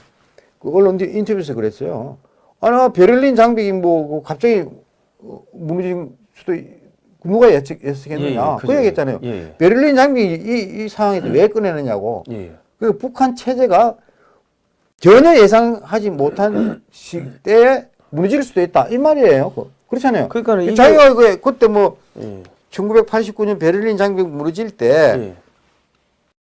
그 언론 인터뷰에서 그랬어요. 아, 나 베를린 장벽이 뭐, 그 갑자기 어, 무너진 수도, 있- 누가 예측, 예측했느냐. 예, 예, 그. 얘기했잖아요. 예. 베를린 장벽이 이, 이 상황에서 왜 꺼내느냐고. 예. 그 북한 체제가 전혀 예상하지 못한 시대에 무너질 수도 있다. 이 말이에요. 그- 그렇잖아요. 그러니까는 이게- 자기가 그 그때 뭐 예. 1989년 베를린 장벽 무너질 때 예.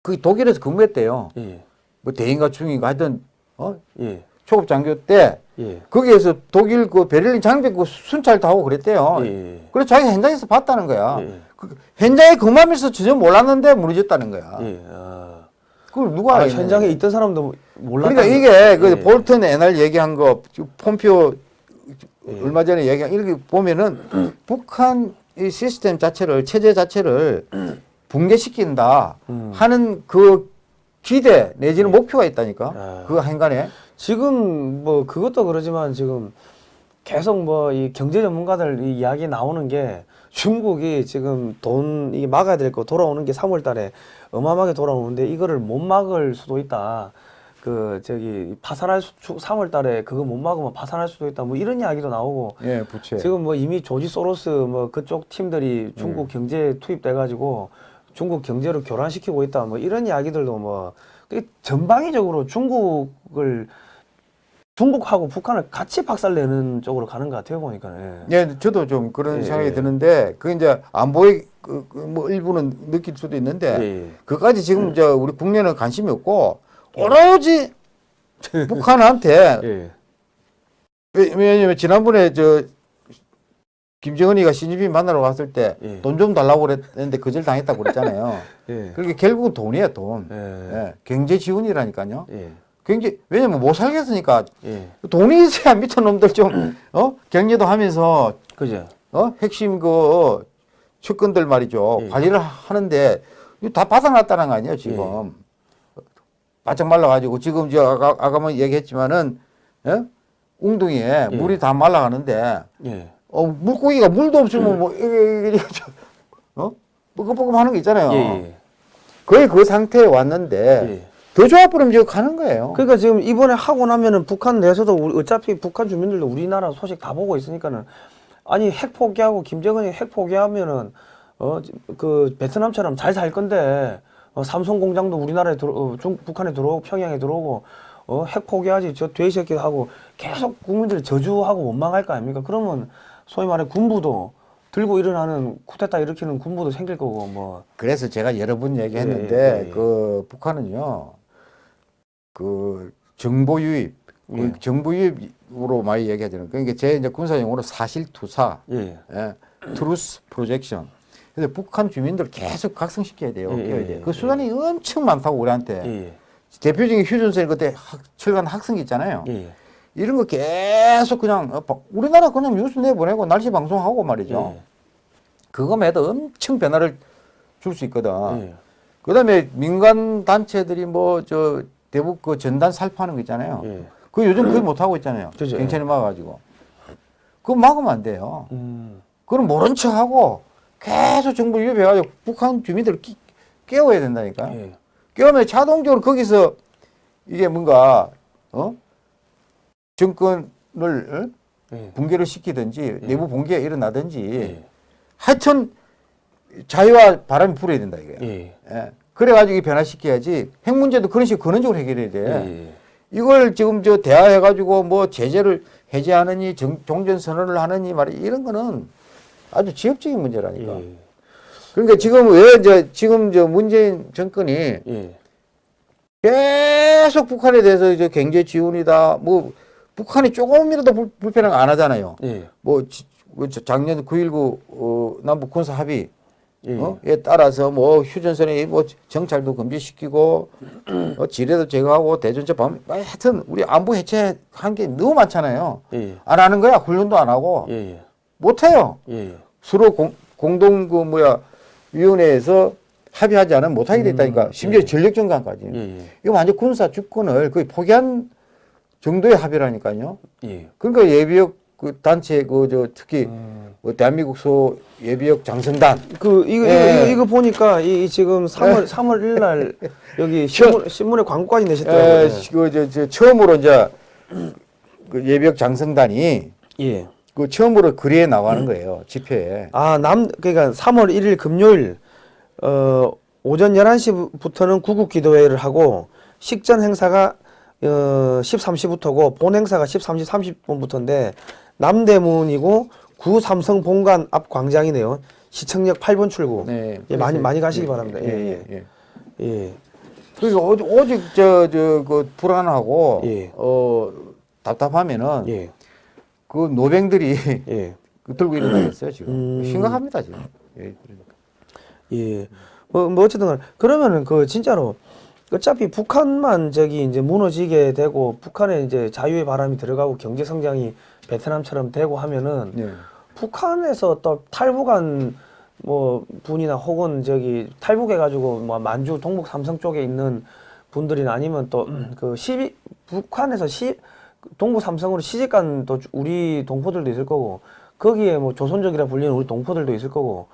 그 독일에서 근무했대요. 예. 뭐 대인가 중인가 하여튼 어? 예. 초급 장교 때 예. 거기에서 독일 그 베를린 장벽 그 순찰도 하고 그랬대요. 예. 그래서 자기가 현장에서 봤다는 거야. 예. 그 현장에 근무하면서 전혀 몰랐는데 무너졌다는 거야. 예. 아. 그걸 누가 아? 현장에 있던 사람도 몰랐다. 그러니까 이게 그 예. 볼턴 옛날 얘기한 거 폼피오 예. 얼마 전에 얘기한 이렇게 보면은 북한 이 시스템 자체를 체제 자체를 붕괴시킨다 음. 하는 그 기대 내지는 목표가 있다니까 아. 그 한간에 지금 뭐 그것도 그러지만 지금 계속 뭐 이 경제 전문가들 이 이야기 나오는 게 중국이 지금 돈 이게 막아야 될 거 돌아오는 게 3월 달에 어마어마하게 돌아오는데 이거를 못 막을 수도 있다. 그 저기 파산할 수 3월 달에 그거 못 막으면 파산할 수도 있다. 뭐 이런 이야기도 나오고 예 부채 지금 뭐 이미 조지 소로스 뭐 그쪽 팀들이 중국 경제에 투입돼 가지고 중국 경제를 교란시키고 있다 뭐 이런 이야기들도 뭐 그게 전방위적으로 중국을 중국하고 북한을 같이 박살내는 쪽으로 가는 것 같아요 보니까 예. 예 저도 좀 그런 예, 생각이 예. 드는데 그 이제 안보의 그, 그뭐 일부는 느낄 수도 있는데 예, 예. 그까지 지금 저 우리 국내는 관심이 없고 오로지 북한한테 예. 왜- 왜냐면 지난번에 저 김정은이가 시진핑 만나러 갔을 때 예. 돈좀 달라고 그랬는데 거절 당했다고 그랬잖아요. 예. 그러니까 결국은 돈이에요, 돈. 예. 예, 경제 지원이라니까요. 예. 경제 왜냐면 못 살겠으니까 예. 돈이 있어야 미친 놈들 좀 어? 경제도 하면서 그죠. 어? 핵심 그 측근들 말이죠. 예. 관리를 하는데 다 받아놨다는 거 아니에요, 지금. 바짝 말라가지고 지금 저 아까 아까만 얘기했지만은 예? 웅둥이에 예. 물이 다 말라가는데 예. 어, 물고기가 물도 없으면 뭐 이게 어? 뻐끔뻐끔 하는 거 있잖아요. 예. 예. 거의 그 상태에 왔는데 예. 더 좋아버리면 지금 가는 거예요. 그러니까 지금 이번에 하고 나면은 북한 내에서도 우리 어차피 북한 주민들도 우리나라 소식 다 보고 있으니까는 아니 핵 포기하고 김정은이 핵 포기하면은 어 그 베트남처럼 잘 살 건데 어, 삼성 공장도 우리나라에 들어 어, 중 북한에 들어오고 평양에 들어오고 어 핵 포기하지 저 돼지새끼 하고 계속 국민들이 저주하고 원망할 거 아닙니까? 그러면 소위 말해 군부도 들고 일어나는 쿠데타 일으키는 군부도 생길 거고 뭐 그래서 제가 여러 번 얘기했는데 예, 예, 예. 그 북한은요 그 정보 유입 그 예. 정보 유입으로 많이 얘기하잖아요. 그러니까 제 이제 군사 용어로 사실 투사, 예. 예, truth projection. 그래서 북한 주민들 계속 각성시켜야 돼요. 예, 깨워야 예, 돼요. 예, 그 수단이 엄청 많다고 우리한테. 예. 대표적인 휴전선 그때 학, 철관 확성기 있잖아요. 예. 이런 거 계속 그냥 어, 바- 우리나라 그냥 뉴스 내보내고 날씨 방송하고 말이죠. 예. 그거마다 엄청 변화를 줄 수 있거든. 예. 그다음에 민간 단체들이 뭐 저 대북 그 전단 살포하는 거 있잖아요. 예. 그 요즘 그걸 못 하고 있잖아요. 그죠. 경찰이 막아가지고. 그거 막으면 안 돼요. 음. 그럼 모른 척하고 계속 정부 유입해가지고 북한 주민들을 끼, 깨워야 된다니까요. 예. 깨우면 자동적으로 거기서 이게 뭔가 어 정권을 어? 예. 붕괴를 시키든지 내부 붕괴가 일어나든지 예. 하여튼 자유와 바람이 불어야 된다 이거예요. 예. 예. 그래가지고 변화시켜야지 핵 문제도 그런 식으로 근원적으로 해결해야 돼. 예. 이걸 지금 저 대화해가지고 뭐 제재를 해제하느니 정, 종전 선언을 하느니 말이 이런 거는 아주 지역적인 문제라니까. 예. 그러니까 지금 왜 이제 지금 저 문재인 정권이 예. 계속 북한에 대해서 이제 경제 지원이다 뭐 북한이 조금이라도 불, 불편한 거안 하잖아요. 예. 뭐 저- 작년 9.19 어, 남북 군사 합의 예. 어? 에 따라서 뭐 휴전선에 뭐 정찰도 금지시키고 어, 지뢰도 제거하고 대전차 범 하여튼 우리 안보 해체한 게 너무 많잖아요. 예. 안 하는 거야 훈련도 안 하고 예. 예. 못 해요. 예. 서로 공, 공동 그 뭐야 위원회에서 합의하지 않으면 못 하게 됐다니까. 심지어 전력 정강까지. 예. 예. 이거 완전 군사 주권을 거의 포기한 정도의 합의라니까요. 예. 그러니까 예비역 그 단체 그 저 특히 음. 뭐 대한민국 소 예비역 장성단 그 이거 예. 이거, 이거 보니까 이, 이 지금 3월 3월 1일 날 여기 신문 신문에 광고까지 내셨더라고요. 에, 그, 저, 저, 처음으로 이제 그 예비역 장성단이 예. 그 처음으로 거리에 나가는 거예요. 집회에. 아, 남 그러니까 3월 1일 금요일 어 오전 11시부터는 구국 기도회를 하고 식전 행사가 어 13시부터고 본 행사가 13시 30분부터인데 남대문이고 구 삼성 본관 앞 광장이네요. 시청역 8번 출구. 네. 예, 많이 그래서- 많이 가시기 예, 바랍니다. 예, 예. 예. 예. 그러니까 오직, 오직 저, 저, 그 불안하고, 예. 어, 답답하면은 예. 그 노병들이 예. 그 들고 일어나겠어요, 지금. 음. 심각합니다, 지금. 예, 그러니까. 예. 뭐, 뭐 어쨌든 간에 그러면은 그 진짜로 어차피 북한만 저기 이제 무너지게 되고 북한에 이제 자유의 바람이 들어가고 경제 성장이 베트남처럼 되고 하면은 네. 북한에서 또 탈북한 뭐 분이나 혹은 저기 탈북해 가지고 뭐 만주 동북 삼성 쪽에 있는 분들이나 아니면 또그 시비 북한에서 시 동북 삼성으로 시집간 또 우리 동포들도 있을 거고 거기에 뭐 조선족이라 불리는 우리 동포들도 있을 거고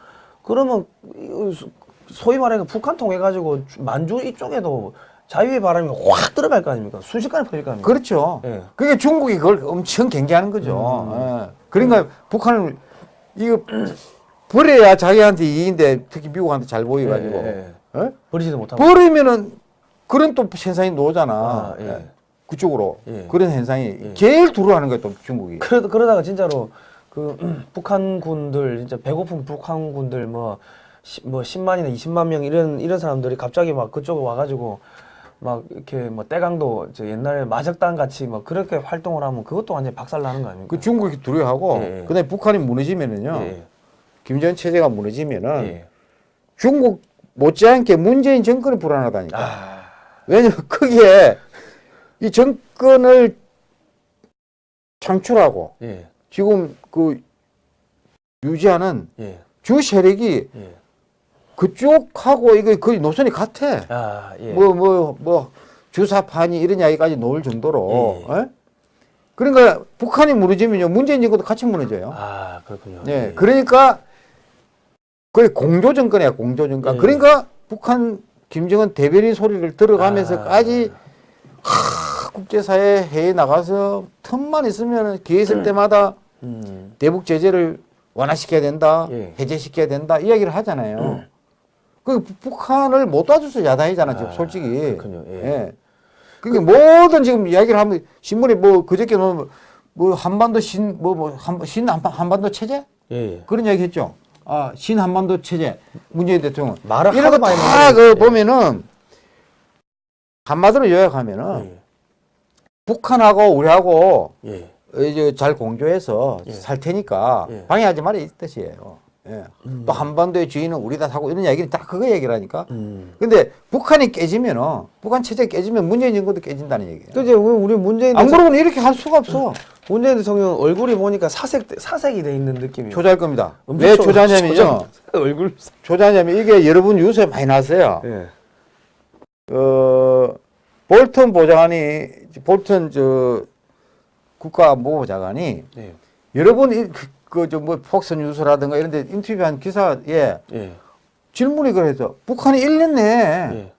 그러면 이- 소위 말하는 북한 통해 가지고 만주 이쪽에도 자유의 바람이 확 들어갈 거 아닙니까 순식간에 퍼질 거 아닙니까 그렇죠. 예. 그게 중국이 그걸 엄청 경계하는 거죠. 예. 그러니까 북한을 이거 버려야 자기한테 이익인데 특히 미국한테 잘 보여가지고 예, 어? 버리지도 못하고 버리면은 그런 또 현상이 나오잖아. 아, 예. 예. 그쪽으로 예. 그런 현상이 예. 제일 두려워하는 거야 또 중국이. 그러, 그러다가 진짜로 그 북한 군들 진짜 배고픈 북한 군들 뭐, 시, 뭐 10만이나 20만 명 이런 이런 사람들이 갑자기 막 그쪽에 와가지고 막 이렇게 뭐 떼강도 저 옛날에 마적단 같이 뭐 그렇게 활동을 하면 그것도 완전 히 박살 나는 거 아닙니까? 그 중국이 두려워하고 예, 예. 그다음에 북한이 무너지면은요. 예, 김정은 체제가 무너지면은 예. 중국 못지않게 문재인 정권이 불안하다니까. 아, 왜냐면 거기에 이 정권을 창출하고 예, 지금 그 유지하는 예, 주 세력이 예. 그쪽하고 이거 거의 노선이 같아. 아, 예. 뭐뭐 뭐 주사파니 이런 이야기까지 나올 정도로. 예, 어? 그러니까 북한이 무너지면요 문재인 정권도 같이 무너져요. 아, 그렇군요. 예, 그러니까 거의 공조 정권이야 공조 정권. 예. 그러니까 북한 김정은 대변인 소리를 들어가면서까지 아. 하, 국제사회 회의 나가서 틈만 있으면 기회 있을 때마다 음, 대북 제재를 완화시켜야 된다, 예. 해제시켜야 된다 이야기를 하잖아요. 그 부- 북한을 못 도와줘서 야단이잖아 지금 아, 솔직히. 그렇군요. 예. 예. 그게 모든 지금 이야기를 하면 신문에 뭐 그저께 뭐, 뭐 한반도 신 뭐뭐신 한반도 체제 예, 예. 그런 이야기 했죠. 아, 신 한반도 체제 문재인 대통령 말을 이런 거다그. 보면은 한마디로 요약하면은 예, 북한하고 우리하고 예. 이제 잘 공조해서 예. 살 테니까 예. 방해하지 말아 이 뜻이에요. 예. 또 한반도의 주인은 우리다 하고 이런 얘기는 딱 그거 얘기를 하니까. 음. 근데 북한이 깨지면은 북한 체제 깨지면 문재인 정권도 깨진다는 얘기예요. 그 이제 우리 문재인 안 그러면 이렇게 할 수가 없어. 문재인 대통령 얼굴이 보니까 사색 사색이 돼 있는 느낌이에요. 초자일 겁니다. 왜 초- 초자냐면요. 초자- 얼굴. 초자냐면 이게 여러분 뉴스에 많이 나왔어요. 예. 어, 볼턴 보좌관이 볼턴 저 국가안보부 장관이 예. 여러분 그저뭐 폭스 뉴스라든가 이런 데 인터뷰한 기사에 예. 질문이 그래서 북한이 1년 내에 예.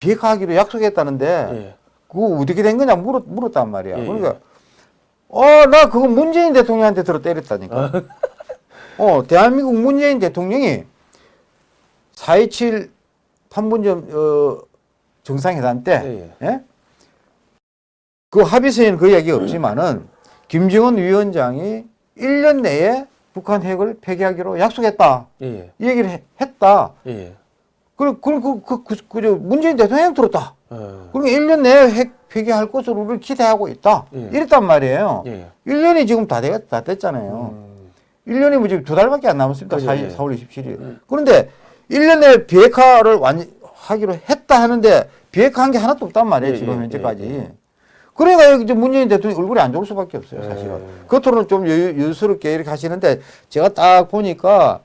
비핵화하기로 약속했다는데 예. 그거 어떻게 된 거냐 물었, 물었단 말이야. 예, 그러니까 어 나 그거 문재인 대통령한테 들어 때렸다니까. 어 대한민국 문재인 대통령이 4.27 판문점 어, 정상회담 때 예, 예? 그 합의서에는 그 얘기 없지만은 김정은 위원장이 1년 내에 북한 핵을 폐기하기로 약속했다. 예. 이 얘기를 해- 했다. 예. 그럼 그, 그, 그, 그, 그, 저 문재인 대통령 들었다. 어. 그러니까 1년 내에 핵 폐기할 것으로 우리를 기대하고 있다. 예. 이랬단 말이에요. 예. 1년이 지금 다, 되, 다 됐잖아요. 음. 1년이 뭐 지금 두 달밖에 안 남았습니다. 그죠, 4, 예. 4월 27일. 그런데 1년 내에 비핵화를 완, 하기로 했다 하는데 비핵화한 게 하나도 없단 말이에요. 예, 지금 예, 현재까지. 예, 예. 그러니까 이제 문재인 대통령 얼굴이 안 좋을 수밖에 없어요. 사실은. 예. 겉으로는 좀 여유, 여유 스럽게 이렇게 하시는데 제가 딱 보니까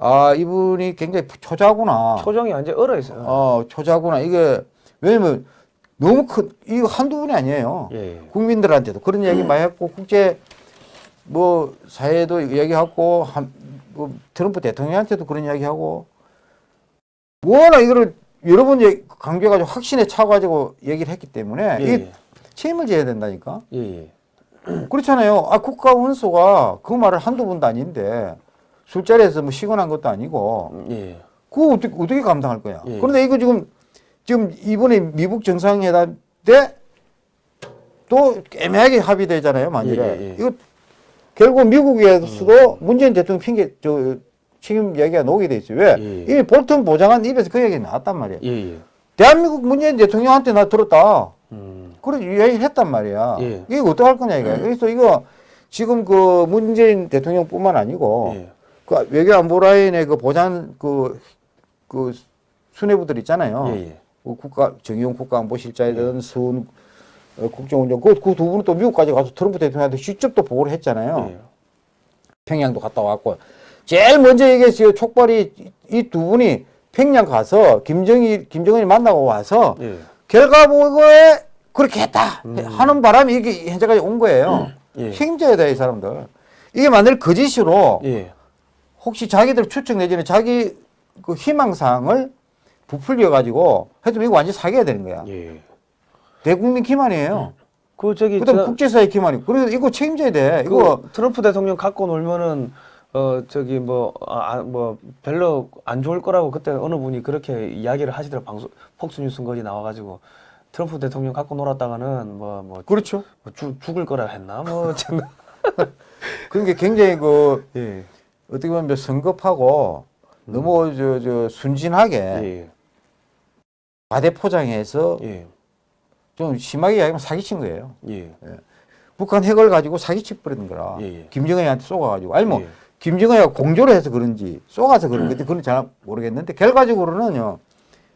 아, 이분이 굉장히 초자구나. 초정이 완전 얼어 있어요. 어, 초자구나. 이게, 왜냐면 너무 큰, 이거 한두 분이 아니에요. 국민들한테도 그런 이야기 많이 했고, 국제, 뭐, 사회도 이야기하고, 한, 뭐, 트럼프 대통령한테도 그런 이야기하고, 워낙 이거를 여러 번 강조해가지고 확신에 차가지고 얘기를 했기 때문에, 예. 예. 책임을 져야 된다니까. 예. 예. 그렇잖아요. 아, 국가 원수가 그 말을 한두 번도 아닌데, 술자리에서 뭐 시건한 것도 아니고, 예. 그거 어떻게, 어떻게 감당할 거야? 예. 그런데 이거 지금, 지금 이번에 미국 정상회담 때 또 애매하게 합의되잖아요, 만일에. 이거 결국 미국에서도 문재인 대통령 핑계, 저, 책임 얘기가 나오게 돼 있어요. 왜? 예, 예. 이미 볼턴 보장한 입에서 그 얘기 나왔단 말이에요. 예. 예. 대한민국 문재인 대통령한테 나 들었다. 음. 그래, 이야기를 했단 말이야. 예. 이게 어떡할 거냐, 이거. 그래서 이거 지금 그 문재인 대통령 뿐만 아니고 예. 그 외교안보 라인의 그 보장 그, 그 수뇌부들 있잖아요. 예. 예. 그 국가 정의용 국가안보실장이든 서훈 어, 국정원장 그두 분은 또 미국까지 가서 트럼프 대통령한테 직접 또 보고를 했잖아요. 예. 평양도 갔다 왔고 제일 먼저 얘기했어요. 촉발이 이 두 분이 평양 가서 김정일 김정은이 만나고 와서 예. 결과 보고에 그렇게 했다 하는 바람에 이게 현재까지 온 거예요. 예. 책임져야 돼이 사람들. 이게 만일 거짓으로 예. 혹시 자기들 추측 내지는 자기 그 희망사항을 부풀려 가지고 하여튼 이거 완전 사기가 되는 거야. 예. 대국민 기만이에요. 그 저기 그다음 저- 국제사회 기만이고. 그래서 이거 책임져야 돼. 이거 그 트럼프 대통령 갖고 놀면은 어 저기 뭐아 뭐 별로 안 좋을 거라고 그때 어느 분이 그렇게 이야기를 하시더라고 방송 폭스 뉴스 거기 나와가지고 트럼프 대통령 갖고 놀았다가는 뭐뭐 그렇죠. 죽을 거라 했나 뭐 참. 그러니까 굉장히 그 예. 어떻게 보면 성급하고 너무 저, 저 순진하게 예. 과대 포장해서 예. 좀 심하게 이야기하면 사기친 거예요. 예. 북한 핵을 가지고 사기치 버리는 거라. 예, 예. 김정은한테 쏘가가지고 아니 뭐 예. 김정은이가 공조를 해서 그런지 쏘가서 그런 건지 그건 잘 모르겠는데 결과적으로는요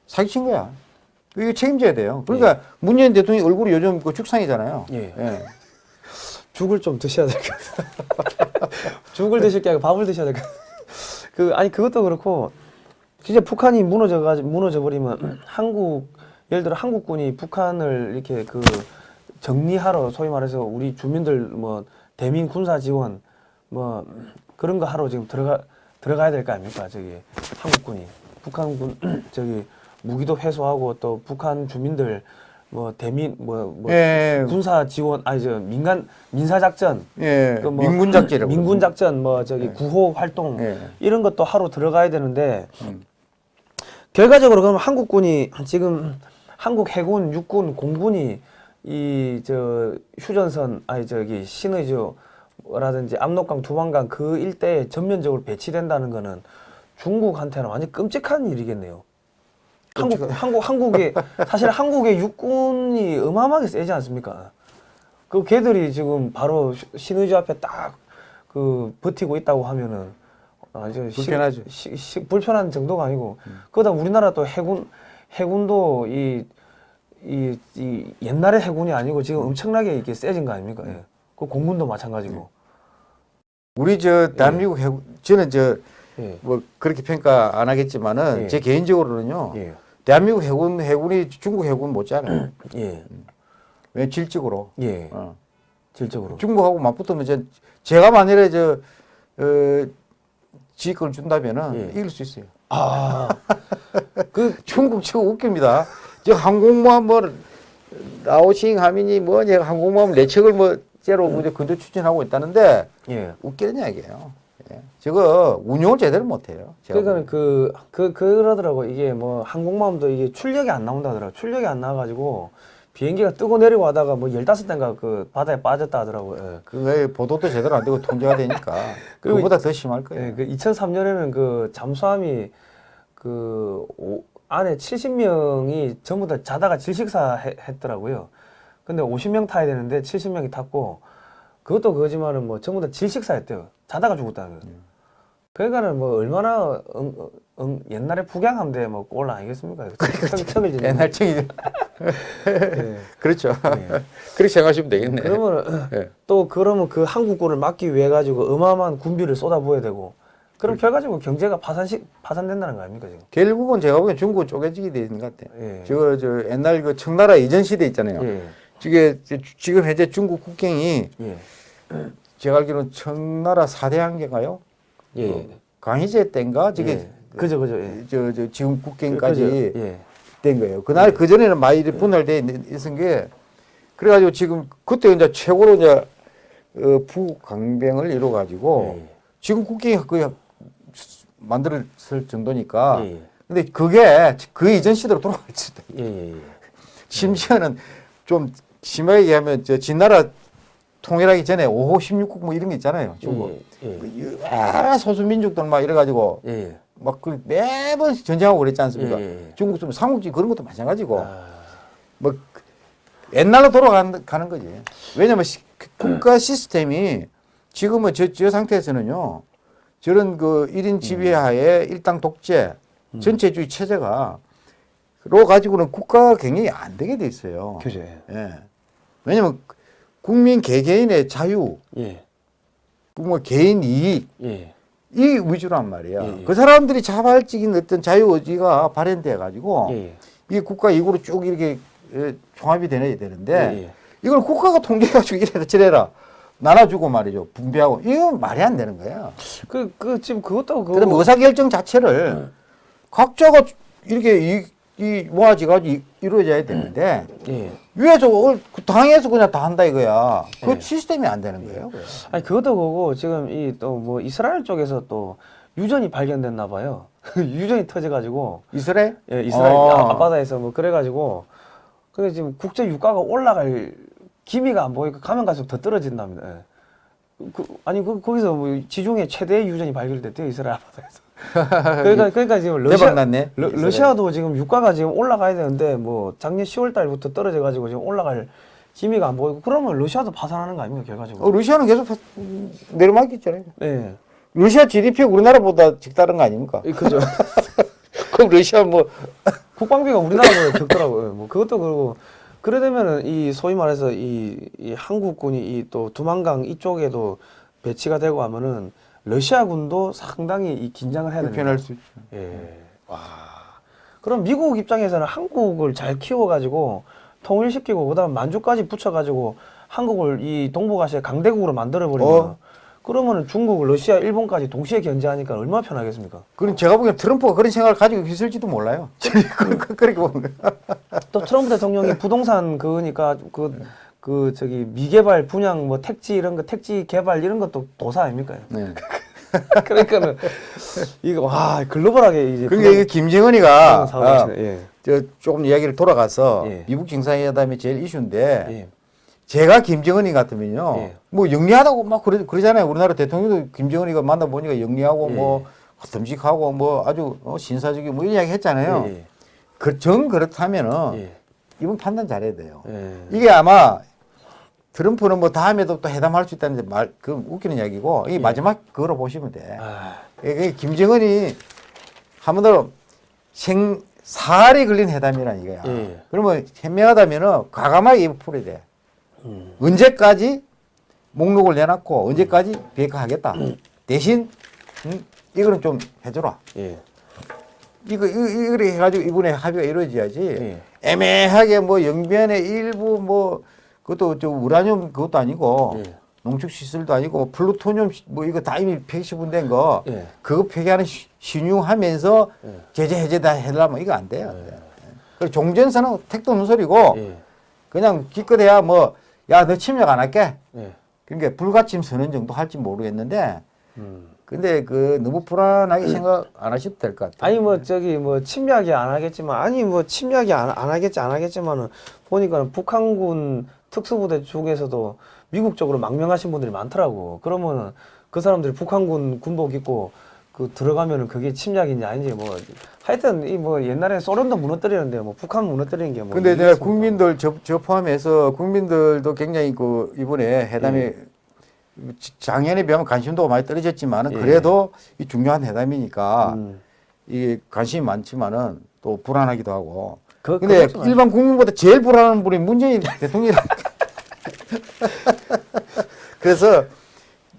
사기친 거야. 이거 책임져야 돼요. 그러니까 문재인 대통령 얼굴이 요즘 그 죽상이잖아요. 예. 예. 죽을 좀 드셔야 될 것 같아요. 죽을 드실 게 아니고 밥을 드셔야 될 것 같아요. 그 아니 그것도 그렇고 진짜 북한이 무너져 가지고 무너져 버리면 한국 예를 들어 한국군이 북한을 이렇게 그 정리하러 소위 말해서 우리 주민들 뭐 대민 군사 지원 뭐 그런 거 하러 지금 들어가 들어가야 될 거 아닙니까 저기 한국군이 북한군 저기 무기도 회수하고 또 북한 주민들 뭐 대민 뭐, 뭐 예. 군사 지원 아니 저 민간 민사 작전 예. 그 뭐 민군 작전이라고. 민군 작전 뭐 저기 구호 활동 예. 이런 것도 하러 들어가야 되는데 음. 결과적으로 그러면 한국군이 지금 한국 해군 육군 공군이 이 저 휴전선 아니 저기 신의주 라든지 압록강 두만강 그 일대에 전면적으로 배치된다는 거는 중국한테는 완전 끔찍한 일이겠네요. 한국 한국 한국의 사실 한국의 육군이 어마어마하게 세지 않습니까? 그 걔들이 지금 바로 시- 신의주 앞에 딱 그 버티고 있다고 하면은 아주 시- 불편하죠. 시, 시, 불편한 정도가 아니고 그러다 우리나라 또 해군 해군도 이, 이, 이 옛날의 해군이 아니고 지금 엄청나게 이렇게 세진 거 아닙니까? 예. 그 공군도 마찬가지고. 우리 저 대한민국 해군 저는 저 예. 뭐 그렇게 평가 안 하겠지만은 예. 제 개인적으로는요. 예. 대한민국 해군 해군이 중국 해군 못지않아요. 예. 왜 질적으로. 예. 어. 질적으로. 중국하고 맞붙으면 저 제가 만일에 저 어, 지휘권을 준다면은 예. 이길 수 있어요. 아. 그 중국 지금 웃깁니다. 저 항공모함 뭐 라오싱 하민이 뭐냐 항공모함 내척을 뭐 제로 뭐 근조 추진하고 있다는데 예. 웃기는 이야기예요. 예. 저거 운용을 제대로 못해요. 제가 그러니까는 그, 그, 그러더라고. 이게 뭐 항공모함도 이게 출력이 안 나온다더라고. 출력이 안 나와가지고 비행기가 뜨고 내리고 하다가 뭐 15대인가 그 바다에 빠졌다 하더라고요. 예. 그게 보도도 제대로 안 되고 통제가 되니까 그보다 더 심할 거예요. 예, 그 2003년에는 그 잠수함이 그 오, 안에 70명이 전부 다 자다가 질식사 해- 했더라고요. 근데 50명 타야 되는데 70명이 탔고 그것도 그거지만은 뭐 전부 다 질식사 했대요. 자다가 죽었다는 거예요. 그러니까는 뭐 얼마나 응, 응, 옛날에 북양함대 뭐꼴 아니겠습니까? 척- 척을 지는 옛날 책이 예. 그렇죠. 예. 그렇게 생각하시면 되겠네. 그러면 예. 또 그러면 그 한국군을 막기 위해 가지고 어마어마한 군비를 쏟아부어야 되고 그럼 결과적으로 경제가 파산시 파산된다는 거 아닙니까 지금? 결국은 제가 보기엔 중국 쪼개지게 돼 있는 것 같아요. 예. 저거 저 옛날 그 청나라 이전 시대 있잖아요. 예. 지금 현재 중국 국경이 예. 제가 알기로는 청나라 사대 한계가요? 예. 강희제 때인가 저게 예. 그죠 그죠. 예. 저, 저 지금 국경까지 그죠. 예. 된 거예요. 그날 그 전에는 많이 분할돼 있- 있은 게 그래가지고 지금 그때 이제 최고로 이제 어, 부강병을 이뤄 가지고 예. 지금 국경이 거의 만들었을 정도니까. 예. 근데 그게 그 이전 시대로. 예. 예. 예. 심지어는 좀 심하게 얘기하면 저 진나라 통일하기 전에 5호 16국 뭐 이런 게 있잖아요. 중국. 예. 예. 아, 소수 민족들 막 이래 가지고 예. 예. 막그 매번 전쟁하고 그랬지 않습니까? 예, 예, 예. 중국 좀 삼국지 그런 것도 마찬가지고 아, 뭐 옛날로 돌아가는 가는 거지. 왜냐면 시- 그 국가 시스템이 지금은 저, 저 상태에서는요. 저런 그 1인 지배하에 일당 독재 전체주의 체제가 로 가지고는 국가가 굉장히 안 되게 돼 있어요. 그죠. 예. 예. 왜냐면 국민 개개인의 자유, 예. 뭐 개인 이익 예. 이 위주란 말이야. 예, 예. 그 사람들이 자발적인 어떤 자유 의지가 발현돼 가지고 예. 이 국가 이구로 쭉 이렇게 에, 종합이 되어야 되는데 예, 예. 이걸 국가가 통제해가지고 이래라 저래라 나눠주고 말이죠 분배하고 이건 말이 안 되는 거야. 그, 그, 지금 그것도 그. 그다음 의사결정 자체를 각자가 이렇게 이, 이- 이루어져야 되는데 예. 위에서 어, 그 당에서 그냥 다 한다 이거야. 그 예. 시스템이 안 되는 거예요. 그래. 아니 그것도 그거고 지금 이 또 뭐 이스라엘 쪽에서 또 유전이 발견됐나 봐요. 유전이 터져가지고 이스라엘? 예, 이스라엘 어. 아- 앞바다에서 뭐 그래가지고 근데 지금 국제 유가가 올라갈 기미가 안 보이고 가면 갈수록 더 떨어진답니다. 예. 그, 아니 그 거기서 뭐 지중해 최대 유전이 발견됐대요 이스라엘 바다에서. 그러니까 그러니까 지금 러시아 대박 났네. 러, 러시아도 지금 유가가 지금 올라가야 되는데 뭐 작년 10월 달부터 떨어져 가지고 지금 올라갈 기미가 안 보이고 그러면 러시아도 파산하는 거 아닙니까 결과적으로? 어, 러시아는 계속 음, 내려막있잖아요. 네. 러시아 GDP 우리나라보다 적다른 거 아닙니까? 예, 그죠. 그럼 러시아 뭐 국방비가 우리나라보다 적더라고요. 뭐 그것도 그러고 그래 되면은 이 소위 말해서 이, 이 한국군이 이 또 두만강 이쪽에도 배치가 되고 하면은 러시아군도 상당히 이 긴장을 해야 됩니다. 불편할 수 있죠. 예. 와. 그럼 미국 입장에서는 한국을 잘 키워가지고 통일시키고 그다음 만주까지 붙여가지고 한국을 이 동북아시아 강대국으로 만들어버리면 어. 그러면은 중국, 러시아, 일본까지 동시에 견제하니까 얼마나 편하겠습니까? 그럼 제가 보기엔 트럼프가 그런 생각을 가지고 있을지도 몰라요. 그렇게 보면. 또 트럼프 대통령이 부동산 그니까 그, 그 저기 미개발 분양 뭐 택지 이런 거 택지 개발 이런 것도 도사 아닙니까? 네. 그러니까는 이거 와 글로벌하게 이제 그러니까 이게 김정은이가 아, 예. 저 조금 이야기를 돌아가서 예. 미국 정상회담이 제일 이슈인데 예. 제가 김정은이 같으면요 예. 뭐 영리하다고 막 그러, 그러잖아요 우리나라 대통령도 김정은이가 만나보니까 영리하고 예. 뭐 듬직하고 뭐 아주 어, 신사적이고 뭐 이런 이야기 했잖아요 예. 그, 정 그렇다면은 예. 이분 판단 잘해야 돼요 예. 이게 아마 트럼프는 뭐 다음에도 또 회담할 수 있다는 말, 그 웃기는 이야기고 이 예. 마지막 그거로 보시면 돼. 아, 이게 김정은이 한번더 생 살이 걸린 회담이란 이거야. 예. 그러면 현명하다면은 과감하게 입 풀어야 돼. 음. 언제까지 목록을 내놨고 언제까지 비핵화하겠다. 대신 음, 이거는 좀 해줘라. 예. 이거 이거 해가지고 이번에 합의가 이루어져야지. 예. 애매하게 뭐 영변의 일부 뭐 그것도 저 우라늄 그것도 아니고 예. 농축 시설도 아니고 플루토늄 시- 뭐 이거 다 이미 폐기시분된 거 예. 그거 폐기하는 시- 신용하면서 예. 제재 해제 다 해달라면 이거 안 돼요. 안 돼. 그리고 종전선은 택도 없는 소리고 예. 그냥 기껏해야 뭐 야 너 침략 안 할게. 예. 그러니까 불가침 선언 정도 할지 모르겠는데 음. 근데 그 너무 불안하게 생각 안 하셔도 될 것 같아요. 아니 뭐 저기 뭐 침략이 안 하겠지만 아니 뭐 침략이 안, 안 하겠지 안 하겠지만은 보니까는 북한군 특수부대 중에서도 미국 쪽으로 망명하신 분들이 많더라고. 그러면은 그 사람들이 북한군 군복 입고 그 들어가면은 그게 침략인지 아닌지 뭐 하여튼 이 뭐 옛날에 소련도 무너뜨리는데 뭐 북한 무너뜨리는 게뭐 근데 내가 국민들 저, 저 포함해서 국민들도 굉장히 그 이번에 회담이 예. 작년에 비하면 관심도가 많이 떨어졌지만은 예. 그래도 이 중요한 회담이니까 음. 이게 관심이 많지만은 또 불안하기도 하고. 그- 근데 그거지 일반 국민보다 제일 불안한 분이 문재인 대통령이라. 그래서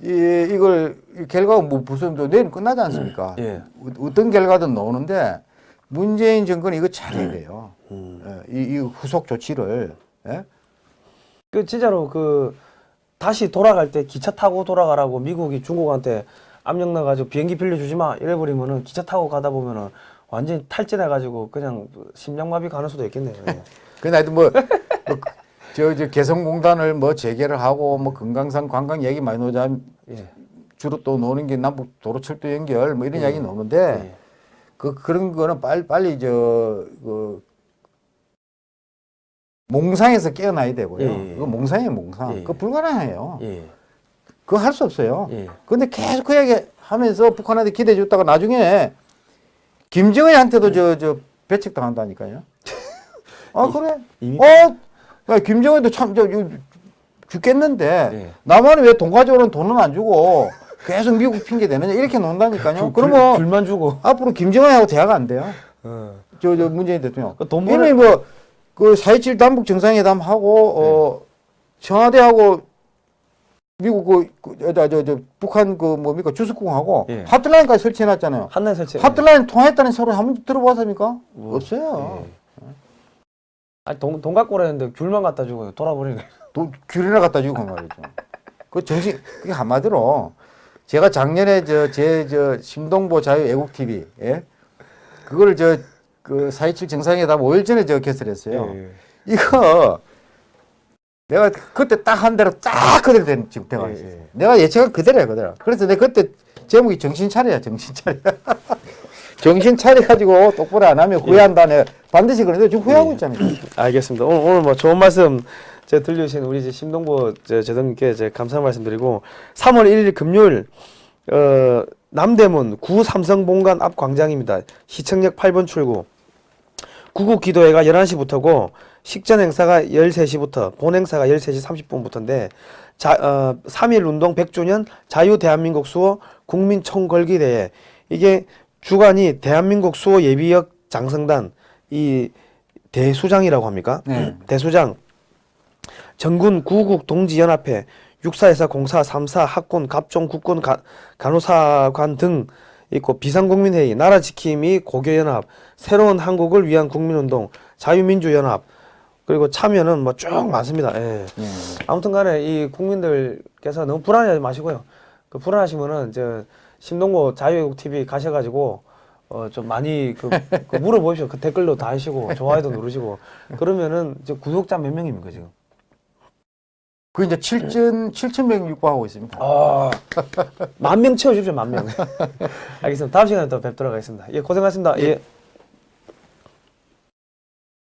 이 이걸 이 결과가 뭐 무슨 또 내일 끝나지 않습니까? 예. 어- 어떤 결과든 나오는데 문재인 정권이 이거 잘해야 돼요. 음. 예, 이, 이 후속 조치를 예? 그 진짜로 그 다시 돌아갈 때 기차 타고 돌아가라고 미국이 중국한테 압력 넣어가지고 비행기 빌려주지 마 이래버리면은 기차 타고 가다 보면은 완전히 탈진해가지고 그냥 심장마비 가는 수도 있겠네요. 예. 근데 하여튼 뭐, 뭐 저, 저 개성공단을 뭐 재개를 하고 뭐 금강산 관광 얘기 많이 나오자 예. 주로 또 노는 게 남북 도로철도 연결 뭐 이런 예. 이야기 나오는데 예. 그 그런 거는 빨리 빨리 저그 몽상에서 깨어나야 되고요. 예, 예. 그거 몽상이에요, 몽상. 예. 그거 불가능해요. 예. 그거 할 수 없어요. 예. 근데 계속 그 얘기 하면서 북한한테 기대해 줬다가 나중에 김정은한테도 저, 저 배척 당한다니까요. 아, 그래? 이미- 어? 야, 김정은도 참, 저, 저, 죽겠는데, 예. 나만은 왜돈 가져오는 돈은 안 주고 계속 미국 핑계 대느냐, 이렇게 논다니까요. 귤- 그러면 귤만 주고. 앞으로 김정은하고 대화가 안 돼요. 어. 저, 저 문재인 대통령. 그 돈 이미 벌을- 뭐, 그 4.27 남북 정상회담 하고, 어, 청와대하고 미국 그, 그, 저, 저, 저, 북한 그 뭡니까 주석궁하고 예. 하트라인까지 설치해놨잖아요. 한날 설치. 하트라인 통했다는 소리 한 번 들어봤습니까? 뭐, 없어요. 예. 아니 돈, 돈 갖고 오라는데 귤만 갖다 주고 돌아버리는 거예요. 돈 귤이나 갖다 주고 그 말이죠. 그 정신 그게 한마디로 제가 작년에 저 제 저 심동보 자유 애국 TV 예 그거를 저그 4.27 정상회담 5일 전에 저 개설했어요. 예. 이거 내가 그때 딱 한 대로 딱 그대로 된 지금 대가 예, 있었어요. 예. 내가 예측한 그대로야 그대로. 그래서 내가 그때 제목이 정신 차려야 정신 차려. 정신 차려가지고 똑바로 안 하면 후회한다. 내가 반드시 그런데 지금 후회하고 예. 있잖아요. 알겠습니다. 오늘, 오늘 뭐 좋은 말씀 제 들려주신 우리 제 제동님께 제 감사 말씀드리고 3월 1일 금요일 어 남대문 구 삼성본관 앞 광장입니다. 시청역 8번 출구. 구국 기도회가 11시부터고 식전 행사가 13시부터 본 행사가 13시 30분부터인데 자, 어, 3.1 운동 100주년 자유 대한민국 수호 국민 총궐기 대회 이게 주관이 대한민국 수호 예비역 장성단 이 대수장이라고 합니까? 네. 대수장 전군 구국 동지연합회 육사에서 공사 삼사 학군 갑종 국군 가, 간호사관 등 있고 비상국민회의 나라지킴이 고교연합 새로운 한국을 위한 국민운동 자유민주연합 그리고 참여는 뭐 쭉 많습니다. 예. 예. 아무튼간에 이 국민들께서 너무 불안해하지 마시고요. 그 불안하시면은 저 심동보 자유외국 TV 가셔가지고 어 좀 많이 그, 그 물어보십시오. 그 댓글도 다 하시고 좋아요도 누르시고 그러면은 저 구독자 몇 명입니까 지금? 그 이제 7천 7천 명 육박하고 있습니다. 아, 만명 채워주십시오, 만 명. 알겠습니다. 다음 시간에 또 뵙도록 하겠습니다. 예, 고생하셨습니다. 예.